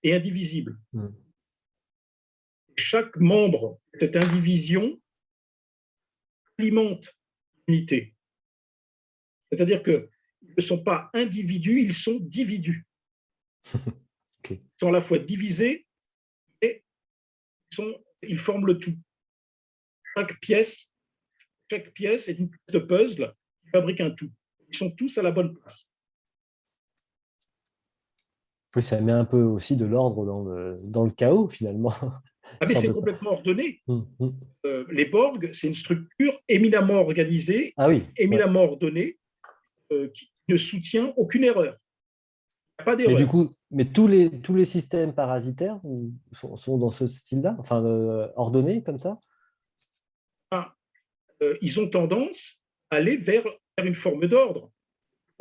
et indivisible. Hmm. Chaque membre de cette indivision alimente l'unité. C'est-à-dire qu'ils ne sont pas individus, ils sont dividus. Ils sont à la fois divisés sont, ils forment le tout. Chaque pièce, chaque pièce est une pièce de puzzle qui fabrique un tout. Ils sont tous à la bonne place. Oui, ça met un peu aussi de l'ordre dans le, dans le chaos, finalement. Ah, mais c'est complètement ordonné. Hum, hum. Euh, les Borg, c'est une structure éminemment organisée, ah oui, éminemment ordonnée, euh, qui ne soutient aucune erreur. Pas d'erreur. Mais du coup, mais tous les, tous les systèmes parasitaires sont, sont dans ce style-là, enfin euh, ordonnés comme ça? Ah, Ils ont tendance à aller vers, vers une forme d'ordre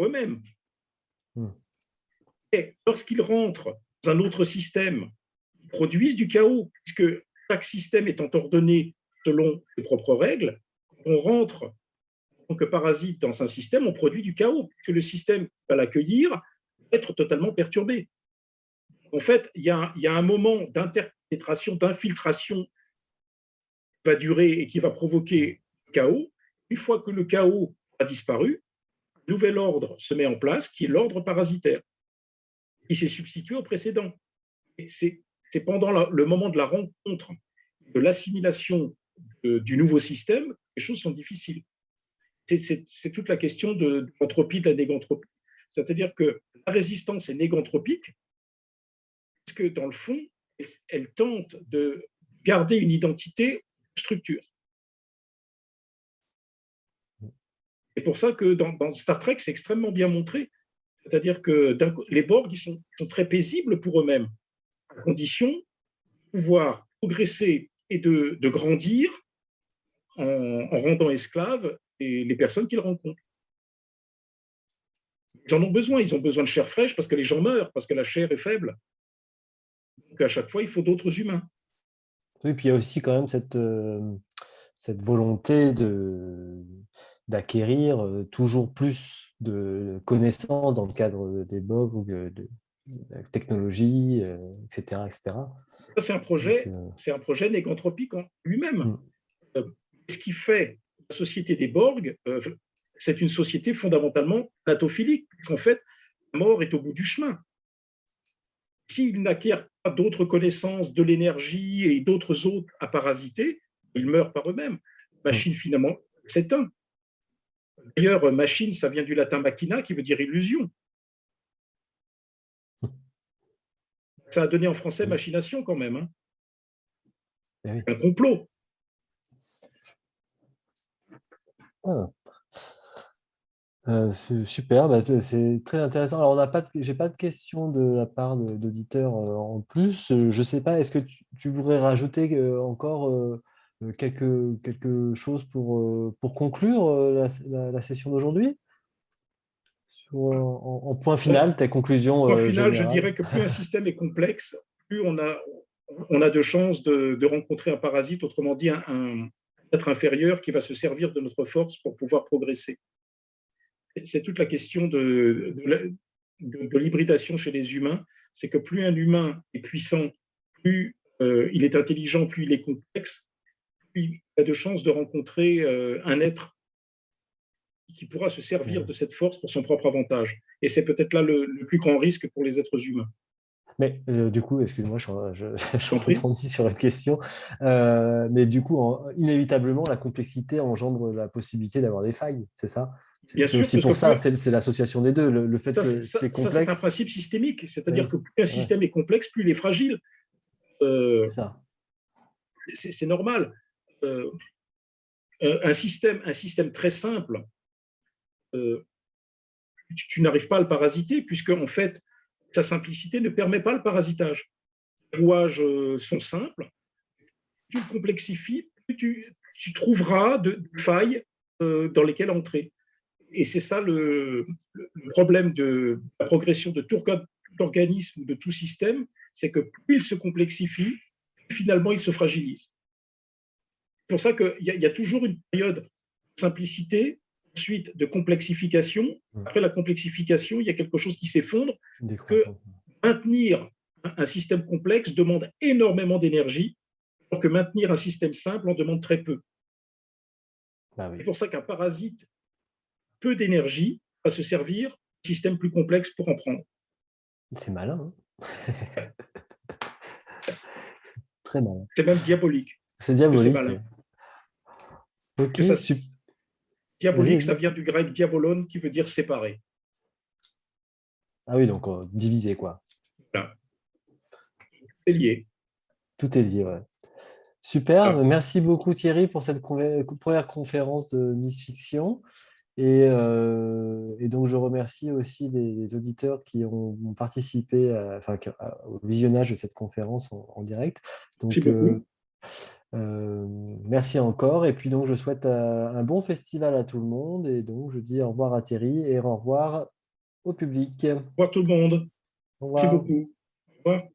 eux-mêmes. Hum lorsqu'ils rentrent dans un autre système, ils produisent du chaos, puisque chaque système étant ordonné selon ses propres règles, on rentre en tant que parasite dans un système, on produit du chaos, puisque le système va l'accueillir, va être totalement perturbé. En fait, il y a, un moment d'interpénétration, d'infiltration qui va durer et qui va provoquer le chaos. Une fois que le chaos a disparu, un nouvel ordre se met en place, qui est l'ordre parasitaire qui s'est substitué au précédent. C'est pendant le moment de la rencontre, de l'assimilation du nouveau système, les choses sont difficiles. C'est toute la question de, l'entropie, de la négantropie. C'est-à-dire que la résistance est négantropique, parce que dans le fond, elle tente de garder une identité structure. C'est pour ça que dans Star Trek, c'est extrêmement bien montré c'est-à-dire que les Borg sont, très paisibles pour eux-mêmes, à condition de pouvoir progresser et de, grandir en, rendant esclaves les, personnes qu'ils rencontrent. Ils en ont besoin, ils ont besoin de chair fraîche parce que les gens meurent, parce que la chair est faible. Donc à chaque fois, il faut d'autres humains. Oui, puis il y a aussi quand même cette, euh, cette volonté d'acquérir euh, toujours plus de connaissances dans le cadre des ou de, de, technologie, etc. Euh, etc. C'est un projet, euh, c'est un projet négantropique en lui-même. Mm. Ce qui fait la société des Borg, c'est une société fondamentalement platophilique, puisqu'en fait, la mort est au bout du chemin. S'il n'acquiert d'autres connaissances, de l'énergie et d'autres autres à parasiter, ils meurent par eux-mêmes. Machine, finalement, s'éteint. D'ailleurs, machine, ça vient du latin machina, qui veut dire illusion. Ça a donné en français machination quand même. Hein. Eh Un complot. Ah. Euh, super, bah, c'est très intéressant. Alors, on n'a pas, j'ai pas de questions de la part d'auditeurs euh, en plus. Je ne sais pas, est-ce que tu, voudrais rajouter euh, encore quelque, quelque chose pour, pour conclure la, session d'aujourd'hui? En, point final, ta conclusion En point final, je dirais que plus un système est complexe, plus on a, on a de chances de, de rencontrer un parasite, autrement dit un être inférieur qui va se servir de notre force pour pouvoir progresser c'est toute la question de, de, l'hybridation chez les humains, c'est que plus un humain est puissant, plus euh, il est intelligent, plus il est complexe, plus il a de chances de rencontrer euh, un être qui pourra se servir de cette force pour son propre avantage. Et c'est peut-être là le, plus grand risque pour les êtres humains. Mais euh, du coup, excuse-moi, je, je, je sur la question. mais du coup, inévitablement, la complexité engendre la possibilité d'avoir des failles, c'est ça? C'est pour ça, c'est l'association des deux. Le, fait que c'est complexe. c'est un principe systémique, c'est-à-dire que plus un système est complexe, plus il est fragile. Euh, c'est normal. Euh, un, système, un système très simple, euh, tu, n'arrives pas à le parasiter, puisque en fait, sa simplicité ne permet pas le parasitage. Les rouages sont simples. Tu le complexifies, plus tu, tu trouveras de failles dans lesquelles entrer et c'est ça le, problème de la progression de tout organisme ou de tout système, c'est que plus il se complexifie, finalement il se fragilise. C'est pour ça qu'il y, y, a toujours une période de simplicité, ensuite de complexification. Après la complexification, il y a quelque chose qui s'effondre, que maintenir un système complexe demande énormément d'énergie, alors que maintenir un système simple en demande très peu. Bah c'est pour ça qu'un parasite peu d'énergie à se servir d'un système plus complexe pour en prendre. C'est malin. Hein Très malin. C'est même diabolique. C'est diabolique. ça, diabolique, ça vient du grec diabolon qui veut dire séparer. Ah oui, donc euh, diviser quoi. Tout est lié. Tout est lié, ouais. Super, ah. merci beaucoup Thierry pour cette première conférence de Nice Fiction. Euh, et, donc, je remercie aussi les, auditeurs qui ont, participé enfin, au visionnage de cette conférence en, direct. Donc, merci, euh, euh, merci encore. Et puis, donc, je souhaite un bon festival à tout le monde. Et donc, je dis au revoir à Thierry et au revoir au public. Au revoir tout le monde. Merci beaucoup. Au revoir.